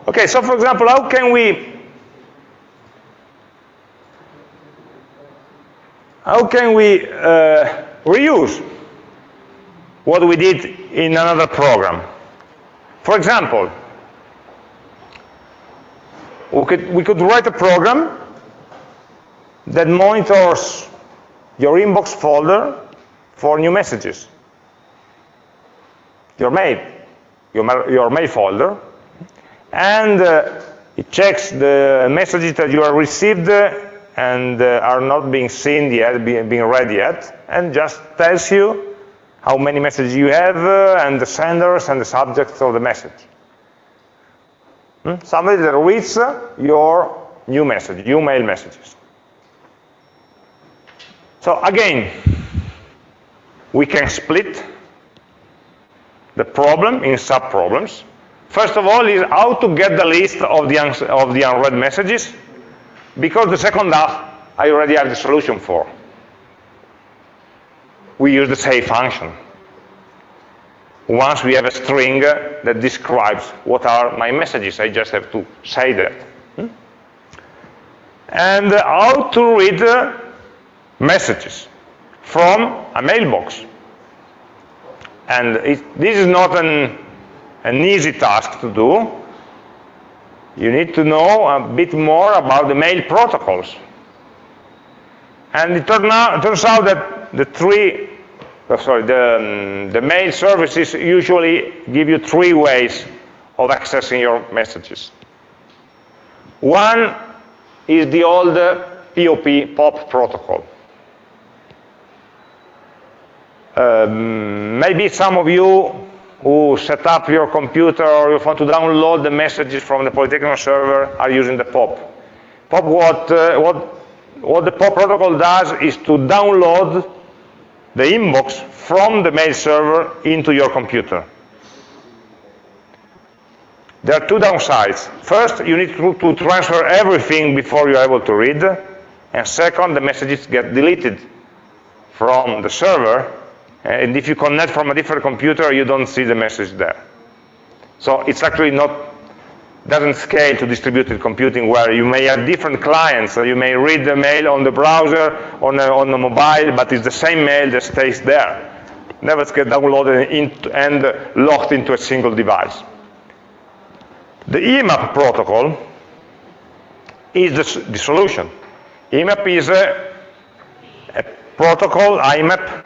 Okay, so for example, how can we how can we uh, reuse what we did in another program? For example, we could, we could write a program that monitors your inbox folder for new messages. Your mail, your, your mail folder, and uh, it checks the messages that you have received and uh, are not being seen yet, being, being read yet, and just tells you how many messages you have uh, and the senders and the subjects of the message. Hmm? Somebody that reads your new message, new mail messages. So again, we can split the problem in sub-problems. First of all is how to get the list of the, of the unread messages, because the second half I already have the solution for. We use the say function. Once we have a string that describes what are my messages, I just have to say that. Hmm? And how to read messages from a mailbox. And it, this is not an, an easy task to do. You need to know a bit more about the mail protocols. And it, turn out, it turns out that the three, oh, sorry, the, um, the mail services usually give you three ways of accessing your messages. One is the old POP, POP protocol. Um, maybe some of you who set up your computer or you want to download the messages from the Polytechnic server are using the POP. POP, what, uh, what, what the POP protocol does is to download the inbox from the mail server into your computer. There are two downsides. First, you need to, to transfer everything before you're able to read. And second, the messages get deleted from the server and if you connect from a different computer, you don't see the message there. So it's actually not, doesn't scale to distributed computing where you may have different clients. So you may read the mail on the browser, on a, on a mobile, but it's the same mail that stays there. Never gets downloaded and locked into a single device. The IMAP protocol is the, the solution. IMAP is a, a protocol, IMAP,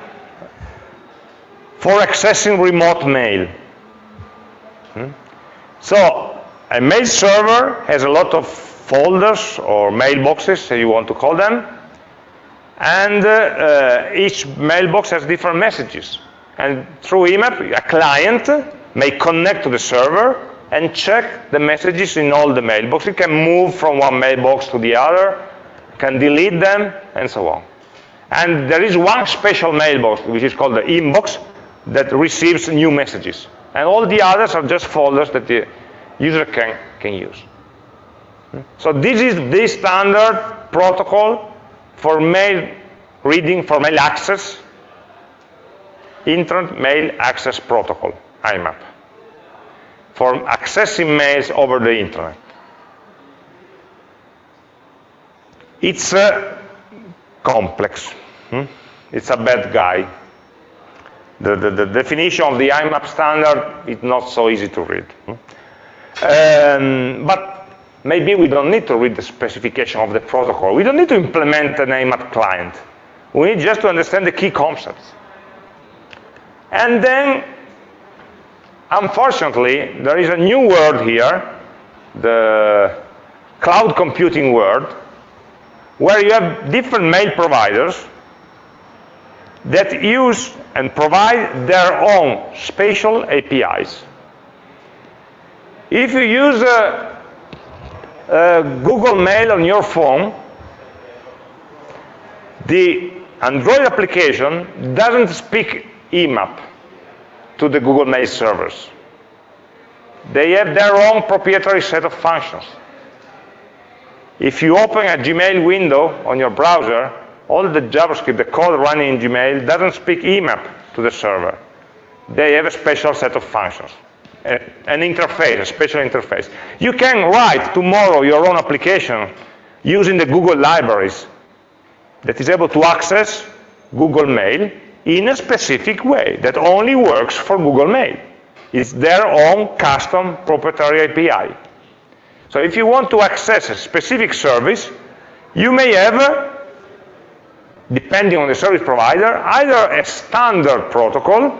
for accessing remote mail. Hmm? So a mail server has a lot of folders or mailboxes, you want to call them, and uh, uh, each mailbox has different messages. And through IMAP, a client may connect to the server and check the messages in all the mailboxes. It can move from one mailbox to the other, can delete them, and so on. And there is one special mailbox, which is called the inbox, that receives new messages. And all the others are just folders that the user can, can use. So this is the standard protocol for mail reading, for mail access, Internet Mail Access Protocol, IMAP, for accessing mails over the Internet. It's uh, complex. Hmm? It's a bad guy the, the, the, definition of the IMAP standard is not so easy to read. Um, but maybe we don't need to read the specification of the protocol. We don't need to implement an IMAP client. We need just to understand the key concepts. And then, unfortunately, there is a new word here, the cloud computing word, where you have different mail providers that use and provide their own spatial APIs. If you use Google Mail on your phone, the Android application doesn't speak IMAP to the Google Mail servers. They have their own proprietary set of functions. If you open a Gmail window on your browser, all the JavaScript, the code running in Gmail doesn't speak IMAP to the server. They have a special set of functions, an interface, a special interface. You can write tomorrow your own application using the Google libraries that is able to access Google Mail in a specific way that only works for Google Mail. It's their own custom proprietary API. So if you want to access a specific service, you may have depending on the service provider, either a standard protocol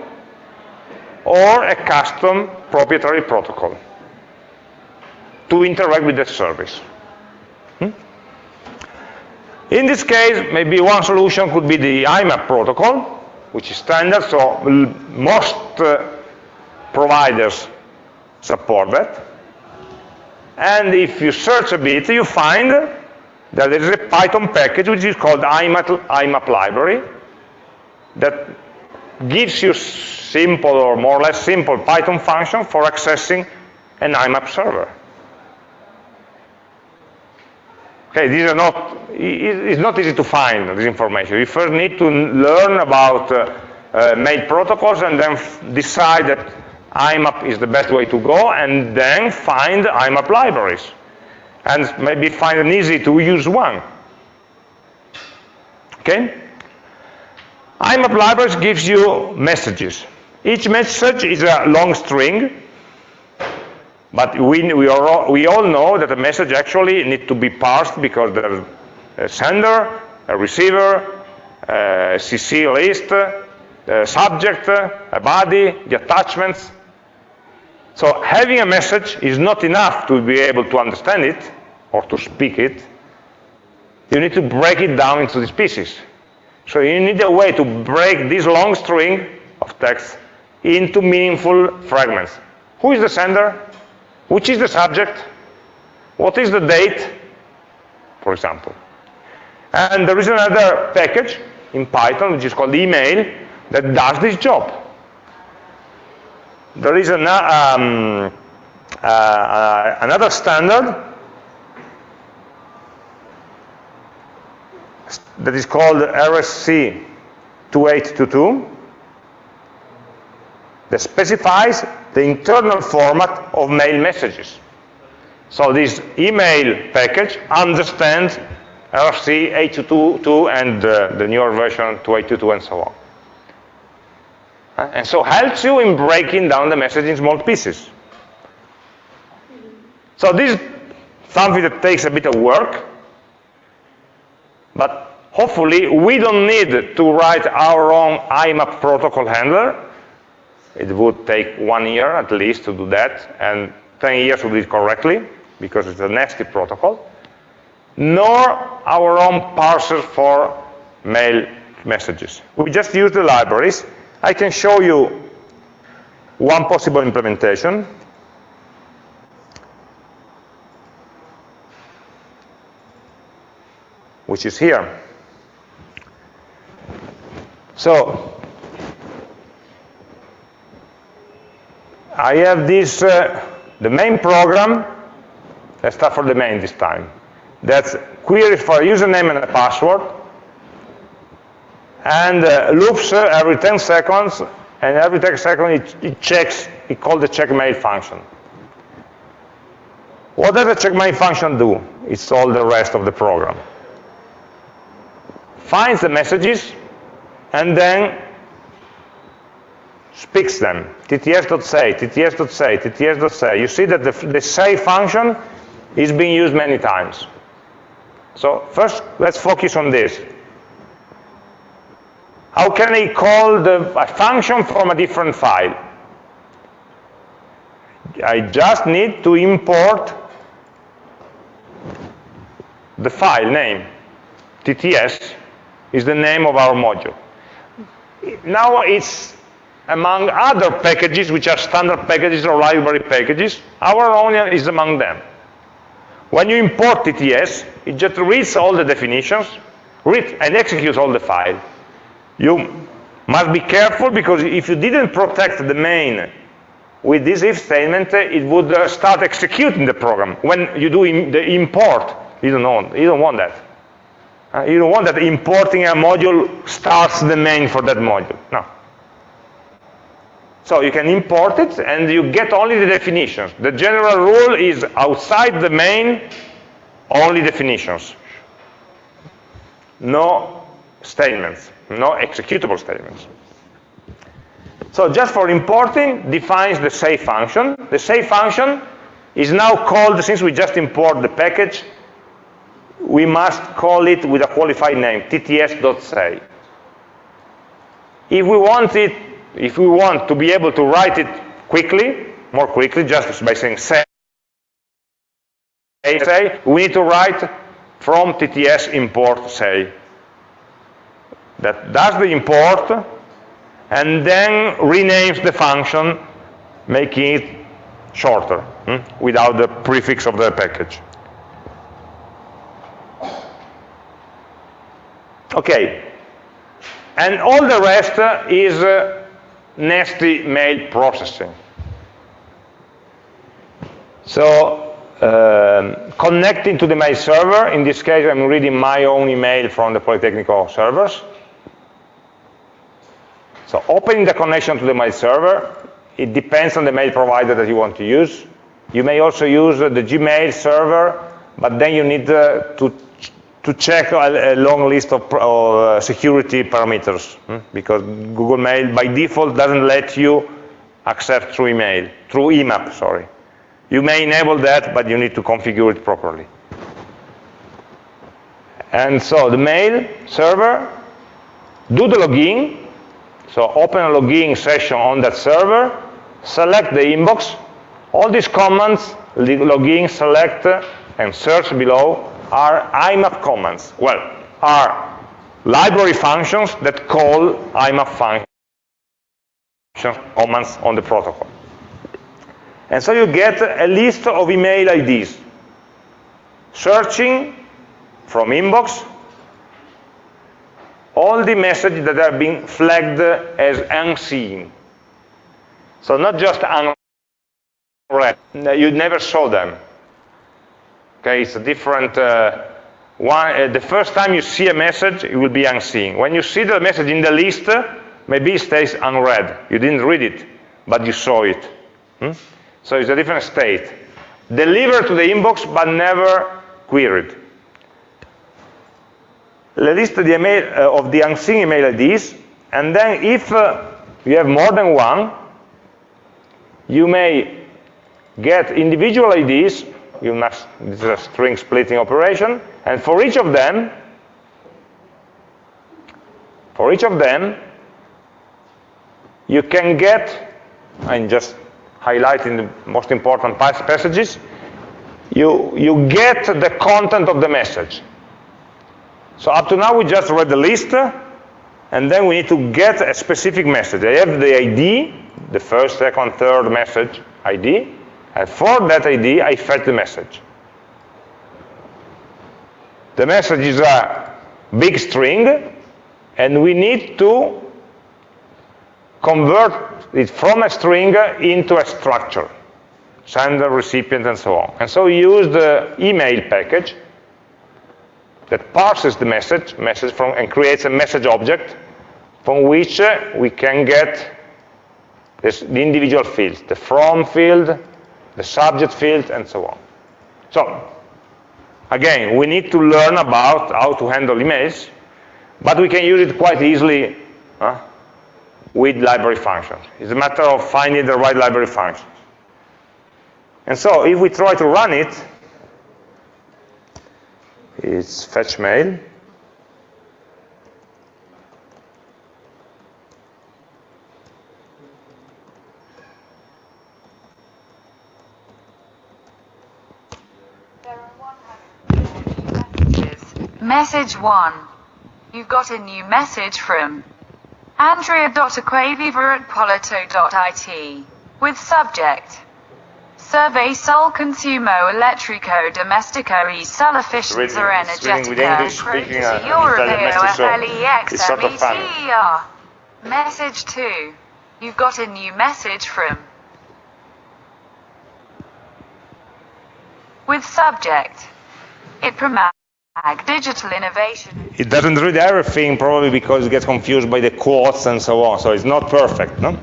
or a custom proprietary protocol to interact with the service. Hmm? In this case, maybe one solution could be the IMAP protocol, which is standard, so most uh, providers support that. And if you search a bit, you find that there is a Python package which is called IMAP, IMAP library that gives you simple or more or less simple Python function for accessing an IMAP server. Okay, these are not, it's not easy to find this information. You first need to learn about uh, uh, mail protocols and then decide that IMAP is the best way to go and then find IMAP libraries. And maybe find an easy to use one. Okay? IMAP libraries gives you messages. Each message is a long string but we, we, are, we all know that a message actually needs to be parsed because there's a sender, a receiver, a CC list, a subject, a body, the attachments. So having a message is not enough to be able to understand it or to speak it. You need to break it down into these pieces. So you need a way to break this long string of text into meaningful fragments. Who is the sender? Which is the subject? What is the date? For example. And there is another package in Python, which is called email, that does this job. There is an, um, uh, uh, another standard that is called RFC 2822 that specifies the internal format of mail messages. So this email package understands RFC 822 and uh, the newer version 2822 and so on. And so helps you in breaking down the message in small pieces. So this is something that takes a bit of work, but hopefully we don't need to write our own IMAP protocol handler it would take one year at least to do that, and 10 years to do it correctly, because it's a nasty protocol, nor our own parser for mail messages. We just use the libraries. I can show you one possible implementation. which is here. So I have this, uh, the main program, let's start for the main this time. That's queries for a username and a password, and uh, loops uh, every 10 seconds, and every 10 seconds it, it checks, it calls the check mail function. What does the check mail function do? It's all the rest of the program. Finds the messages, and then speaks them. tts.say, tts.say, tts.say. You see that the, the say function is being used many times. So first, let's focus on this. How can I call the, a function from a different file? I just need to import the file name. TTS is the name of our module. Now it's among other packages, which are standard packages or library packages. Our own is among them. When you import TTS, it just reads all the definitions, reads and executes all the file. You must be careful because if you didn't protect the main with this if statement, it would uh, start executing the program. When you do the import, you don't, want, you don't want that. Uh, you don't want that importing a module starts the main for that module. No. So you can import it and you get only the definitions. The general rule is outside the main, only definitions. No statements, no executable statements. So just for importing, defines the say function. The say function is now called, since we just import the package, we must call it with a qualified name, tts.say. If we want it, if we want to be able to write it quickly, more quickly, just by saying say, say we need to write from tts import say. That does the import and then renames the function, making it shorter, hmm, without the prefix of the package. Okay, and all the rest is uh, nasty mail processing. So um, connecting to the mail server, in this case I'm reading my own email from the Polytechnical servers. So opening the connection to the mail server, it depends on the mail provider that you want to use. You may also use uh, the Gmail server, but then you need uh, to to check a, a long list of, uh, security parameters hmm? because Google Mail by default doesn't let you accept through email, through IMAP, sorry. You may enable that, but you need to configure it properly. And so the mail server, do the login, so open a login session on that server, select the inbox, all these commands, login, select, and search below, are IMAP commands. Well, are library functions that call IMAP functions commands on the protocol. And so you get a list of email IDs. Searching from inbox all the messages that are being flagged as unseen. So not just unread, you never saw them. Okay, it's a different uh, one. Uh, the first time you see a message, it will be unseen. When you see the message in the list, maybe it stays unread. You didn't read it, but you saw it. Hmm? So it's a different state. Delivered to the inbox, but never queried. List the email, uh, of the unseen email IDs, and then if uh, you have more than one, you may get individual IDs you must, this is a string splitting operation, and for each of them, for each of them, you can get, I'm just highlighting the most important passages, you, you get the content of the message. So up to now we just read the list, and then we need to get a specific message. I have the ID, the first, second, third message ID, and for that ID, I fetch the message. The message is a big string, and we need to convert it from a string into a structure, sender, recipient, and so on. And so we use the email package that parses the message, message from, and creates a message object from which we can get this, the individual fields, the from field, the subject field, and so on. So, again, we need to learn about how to handle emails, but we can use it quite easily huh, with library functions. It's a matter of finding the right library functions. And so, if we try to run it, it's fetch mail. Message 1. You've got a new message from Andrea.acquaviva at polito.it with subject Survey sol consumo elettrico domestico e sull'efficienza energetica uh, europeo FLEXMECER. Message 2. You've got a new message from with subject. It promotes digital innovation. It doesn't read everything probably because it gets confused by the quotes and so on, so it's not perfect, no?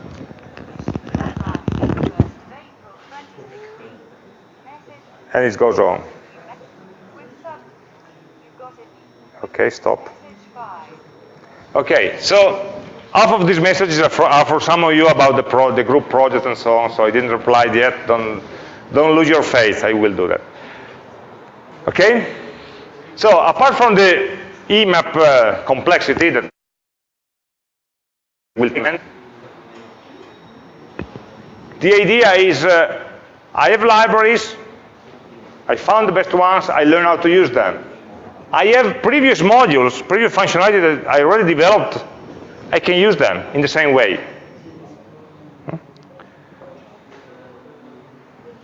And it goes on. Okay, stop. Okay, so half of these messages are for, are for some of you about the, pro, the group project and so on, so I didn't reply yet. Don't, don't lose your faith, I will do that. Okay? So apart from the IMAP uh, complexity that will the idea is uh, I have libraries, I found the best ones, I learn how to use them. I have previous modules, previous functionality that I already developed, I can use them in the same way.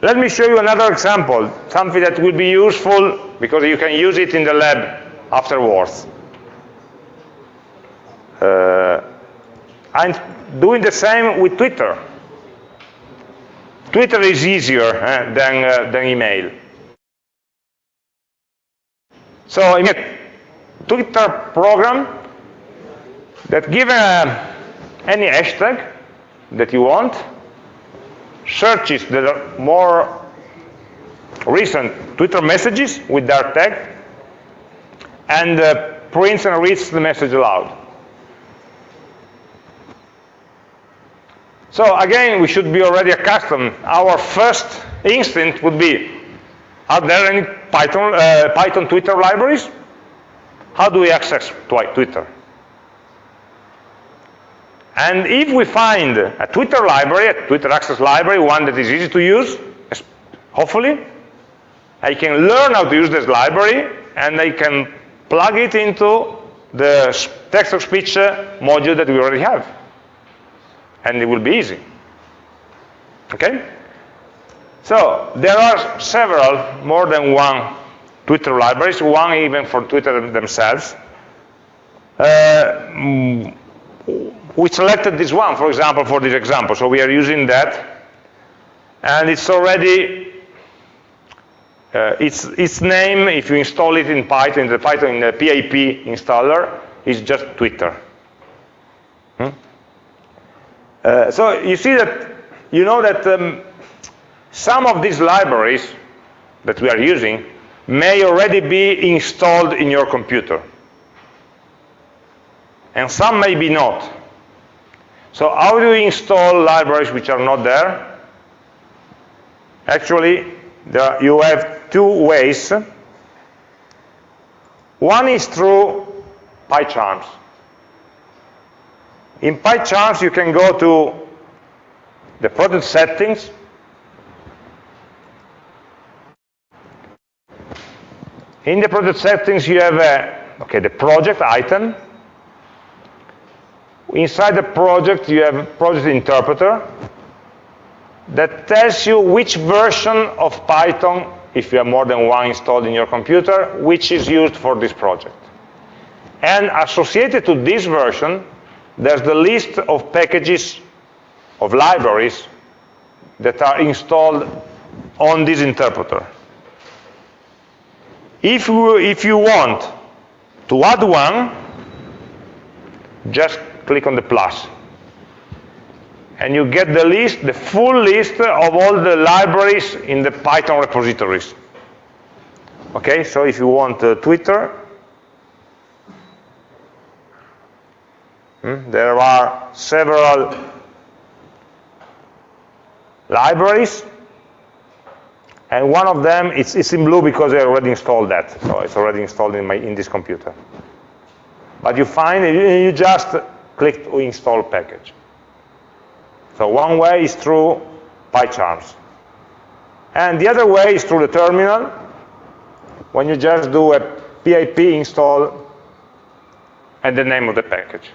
Let me show you another example, something that will be useful because you can use it in the lab afterwards. Uh, I'm doing the same with Twitter. Twitter is easier eh, than, uh, than email. So in a Twitter program that given uh, any hashtag that you want, searches the more recent Twitter messages with that tag, and uh, prints and reads the message aloud. So again, we should be already accustomed. Our first instinct would be, are there any Python, uh, Python Twitter libraries? How do we access Twitter? And if we find a Twitter library, a Twitter Access library, one that is easy to use, hopefully, I can learn how to use this library, and I can plug it into the text-to-speech uh, module that we already have and it will be easy. Okay? So there are several, more than one Twitter libraries, one even for Twitter themselves. Uh, we selected this one, for example, for this example. So we are using that. And it's already, uh, its, its name, if you install it in Python, in the Python in the PIP installer, is just Twitter. Hmm? Uh, so you see that, you know that um, some of these libraries that we are using may already be installed in your computer. And some may be not. So how do you install libraries which are not there? Actually, there, you have two ways. One is through PyCharms. In PyCharms, you can go to the project settings, In the project settings, you have uh, okay, the project item. Inside the project, you have project interpreter that tells you which version of Python, if you have more than one installed in your computer, which is used for this project. And associated to this version, there's the list of packages of libraries that are installed on this interpreter. If you, if you want to add one, just click on the plus. And you get the list, the full list of all the libraries in the Python repositories. Okay, so if you want uh, Twitter, Hmm? There are several libraries, and one of them is, is in blue because I already installed that. So it's already installed in, my, in this computer. But you find you just click to install package. So one way is through PyCharms. And the other way is through the terminal, when you just do a pip install and the name of the package.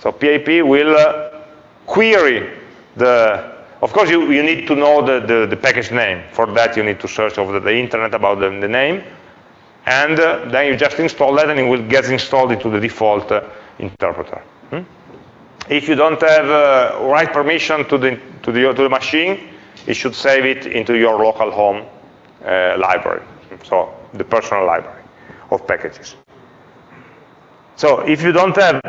So PIP will uh, query the, of course you, you need to know the, the, the, package name. For that you need to search over the internet about the, the name. And uh, then you just install that and it will get installed into the default uh, interpreter. If you don't have uh, right permission to the, to, the, to the machine, it should save it into your local home uh, library. So the personal library of packages. So if you don't have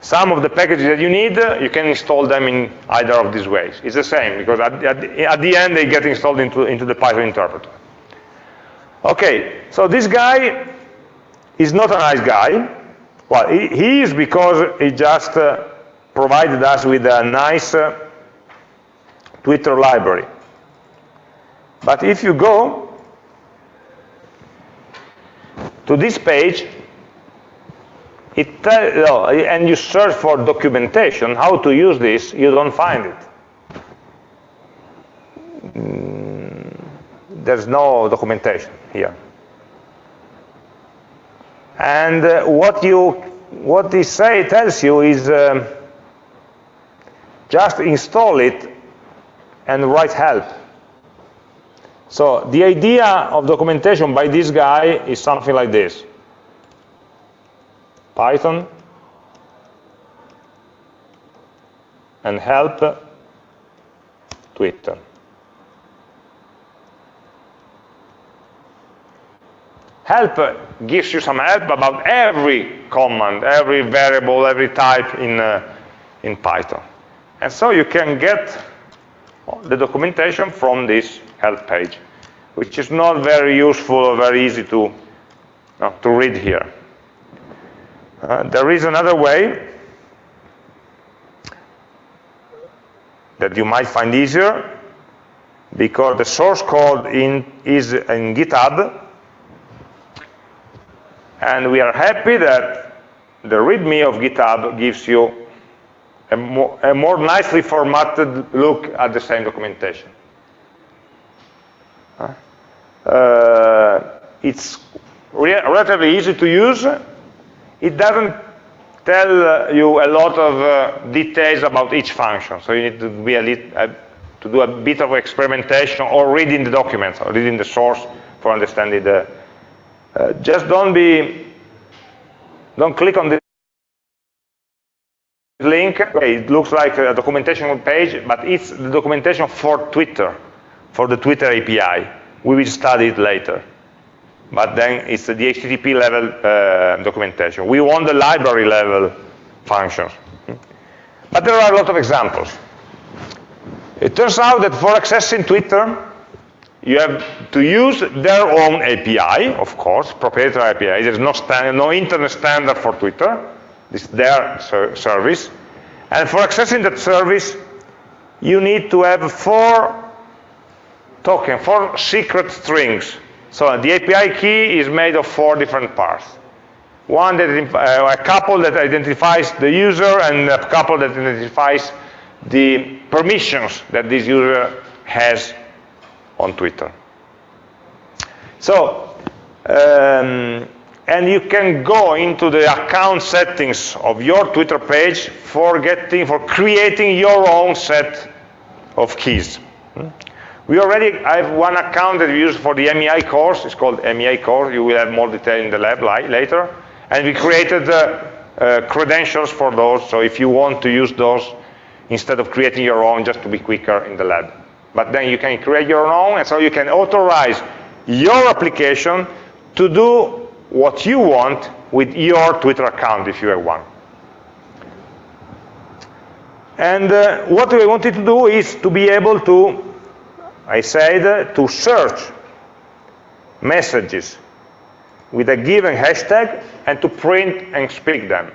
some of the packages that you need, you can install them in either of these ways. It's the same, because at, at, at the end, they get installed into, into the Python interpreter. Okay, so this guy is not a nice guy. Well, he, is because he just uh, provided us with a nice uh, Twitter library. But if you go to this page, it and you search for documentation, how to use this, you don't find it. Mm, there's no documentation here. And uh, what you, what this say tells you is um, just install it and write help. So the idea of documentation by this guy is something like this. Python and help Twitter. Help gives you some help about every command, every variable, every type in, uh, in Python. And so you can get the documentation from this help page, which is not very useful or very easy to, uh, to read here. Uh, there is another way that you might find easier because the source code in, is in GitHub and we are happy that the README of GitHub gives you a more, a more nicely formatted look at the same documentation. Uh, it's re relatively easy to use. It doesn't tell you a lot of uh, details about each function, so you need to be a little, uh, to do a bit of experimentation or reading the documents or reading the source for understanding the. Uh, just don't be, don't click on the link, okay, it looks like a documentation page, but it's the documentation for Twitter, for the Twitter API. We will study it later. But then it's the HTTP level uh, documentation. We want the library level functions. But there are a lot of examples. It turns out that for accessing Twitter, you have to use their own API, of course, proprietary API. There's no, no internet standard for Twitter. It's their ser service. And for accessing that service, you need to have four tokens, four secret strings. So the API key is made of four different parts. One that uh, a couple that identifies the user and a couple that identifies the permissions that this user has on Twitter. So um, and you can go into the account settings of your Twitter page for getting, for creating your own set of keys. Hmm? We already have one account that we use for the MEI course. It's called MEI course. You will have more detail in the lab later. And we created uh, uh, credentials for those. So if you want to use those instead of creating your own, just to be quicker in the lab. But then you can create your own, and so you can authorize your application to do what you want with your Twitter account if you have one. And uh, what we wanted to do is to be able to, I said, uh, to search messages with a given hashtag and to print and speak them.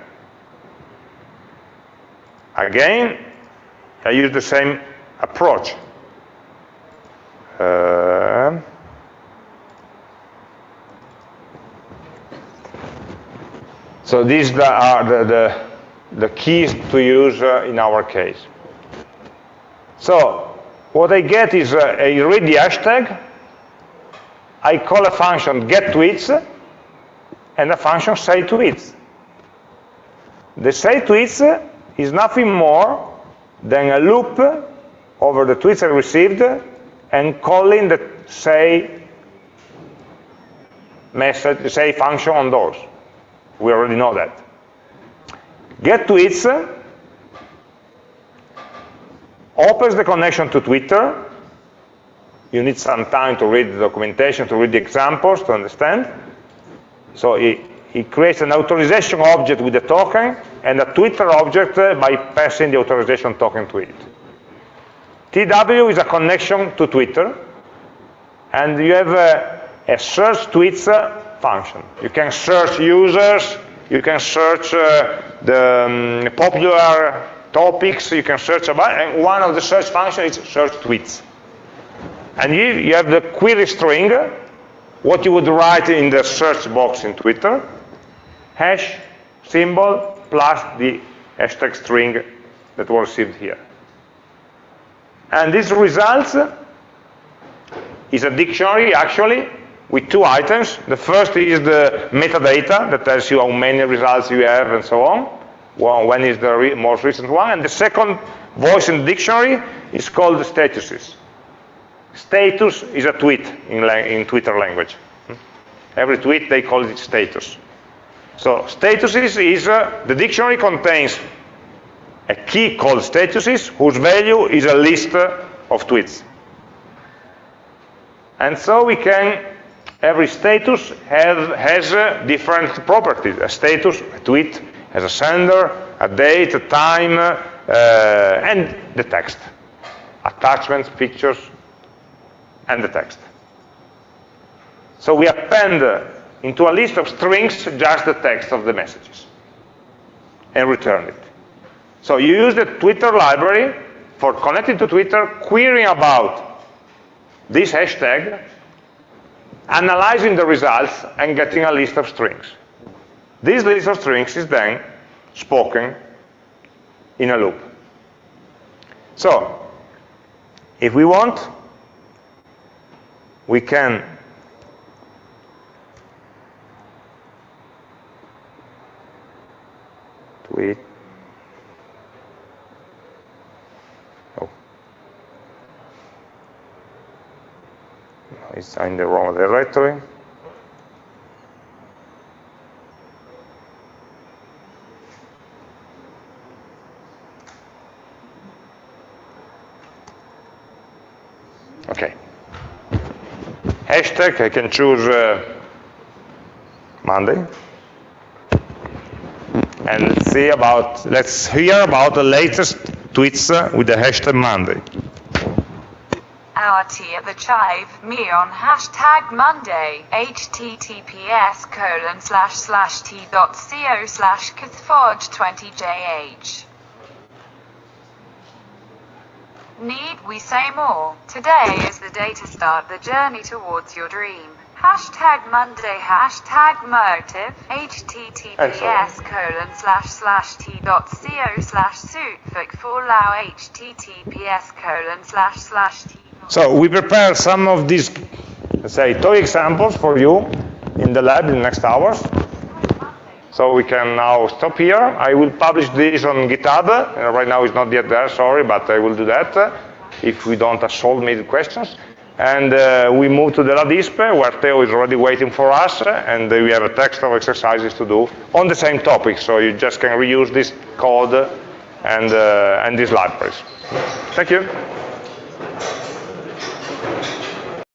Again, I use the same approach. So these are the, the, the keys to use uh, in our case. So what I get is uh, I read the hashtag, I call a function get tweets, and a function say tweets. The say tweets is nothing more than a loop over the tweets I received and calling the say message, say function on those. We already know that. Get tweets opens the connection to Twitter. You need some time to read the documentation, to read the examples, to understand. So it, it creates an authorization object with a token and a Twitter object by passing the authorization token to it. TW is a connection to Twitter, and you have a, a search tweets function. You can search users, you can search uh, the um, popular topics, you can search about, and one of the search functions is search tweets. And you, you have the query string what you would write in the search box in Twitter, hash symbol plus the hashtag string that was received here. And this results is a dictionary, actually, with two items. The first is the metadata that tells you how many results you have and so on. Well, when is the re most recent one. And the second voice in the dictionary is called statuses. Status is a tweet in, in Twitter language. Every tweet, they call it status. So statuses is, uh, the dictionary contains a key called statuses whose value is a list of tweets. And so we can, every status have, has uh, different properties. A status, a tweet, has a sender, a date, a time, uh, and the text. Attachments, pictures, and the text. So we append into a list of strings just the text of the messages and return it. So you use the Twitter library for connecting to Twitter, querying about this hashtag, analyzing the results, and getting a list of strings. This list of strings is then spoken in a loop. So, if we want, we can tweet it's in the wrong directory. Okay. Hashtag, I can choose uh, Monday. And see about, let's hear about the latest tweets uh, with the hashtag Monday our tea at the chive, me on hashtag Monday, https colon slash slash t dot co slash cathfodge 20jh. Need we say more? Today is the day to start the journey towards your dream. Hashtag Monday, hashtag motive, https colon slash slash t dot co slash suit for lao https colon slash slash t so we prepare some of these, let's say, toy examples for you in the lab in the next hours. So we can now stop here. I will publish this on GitHub. Uh, right now it's not yet there, sorry, but I will do that uh, if we don't solve me the questions. And uh, we move to the LADISP, where Theo is already waiting for us, and we have a text of exercises to do on the same topic. So you just can reuse this code and, uh, and these libraries. Thank you. Thank you.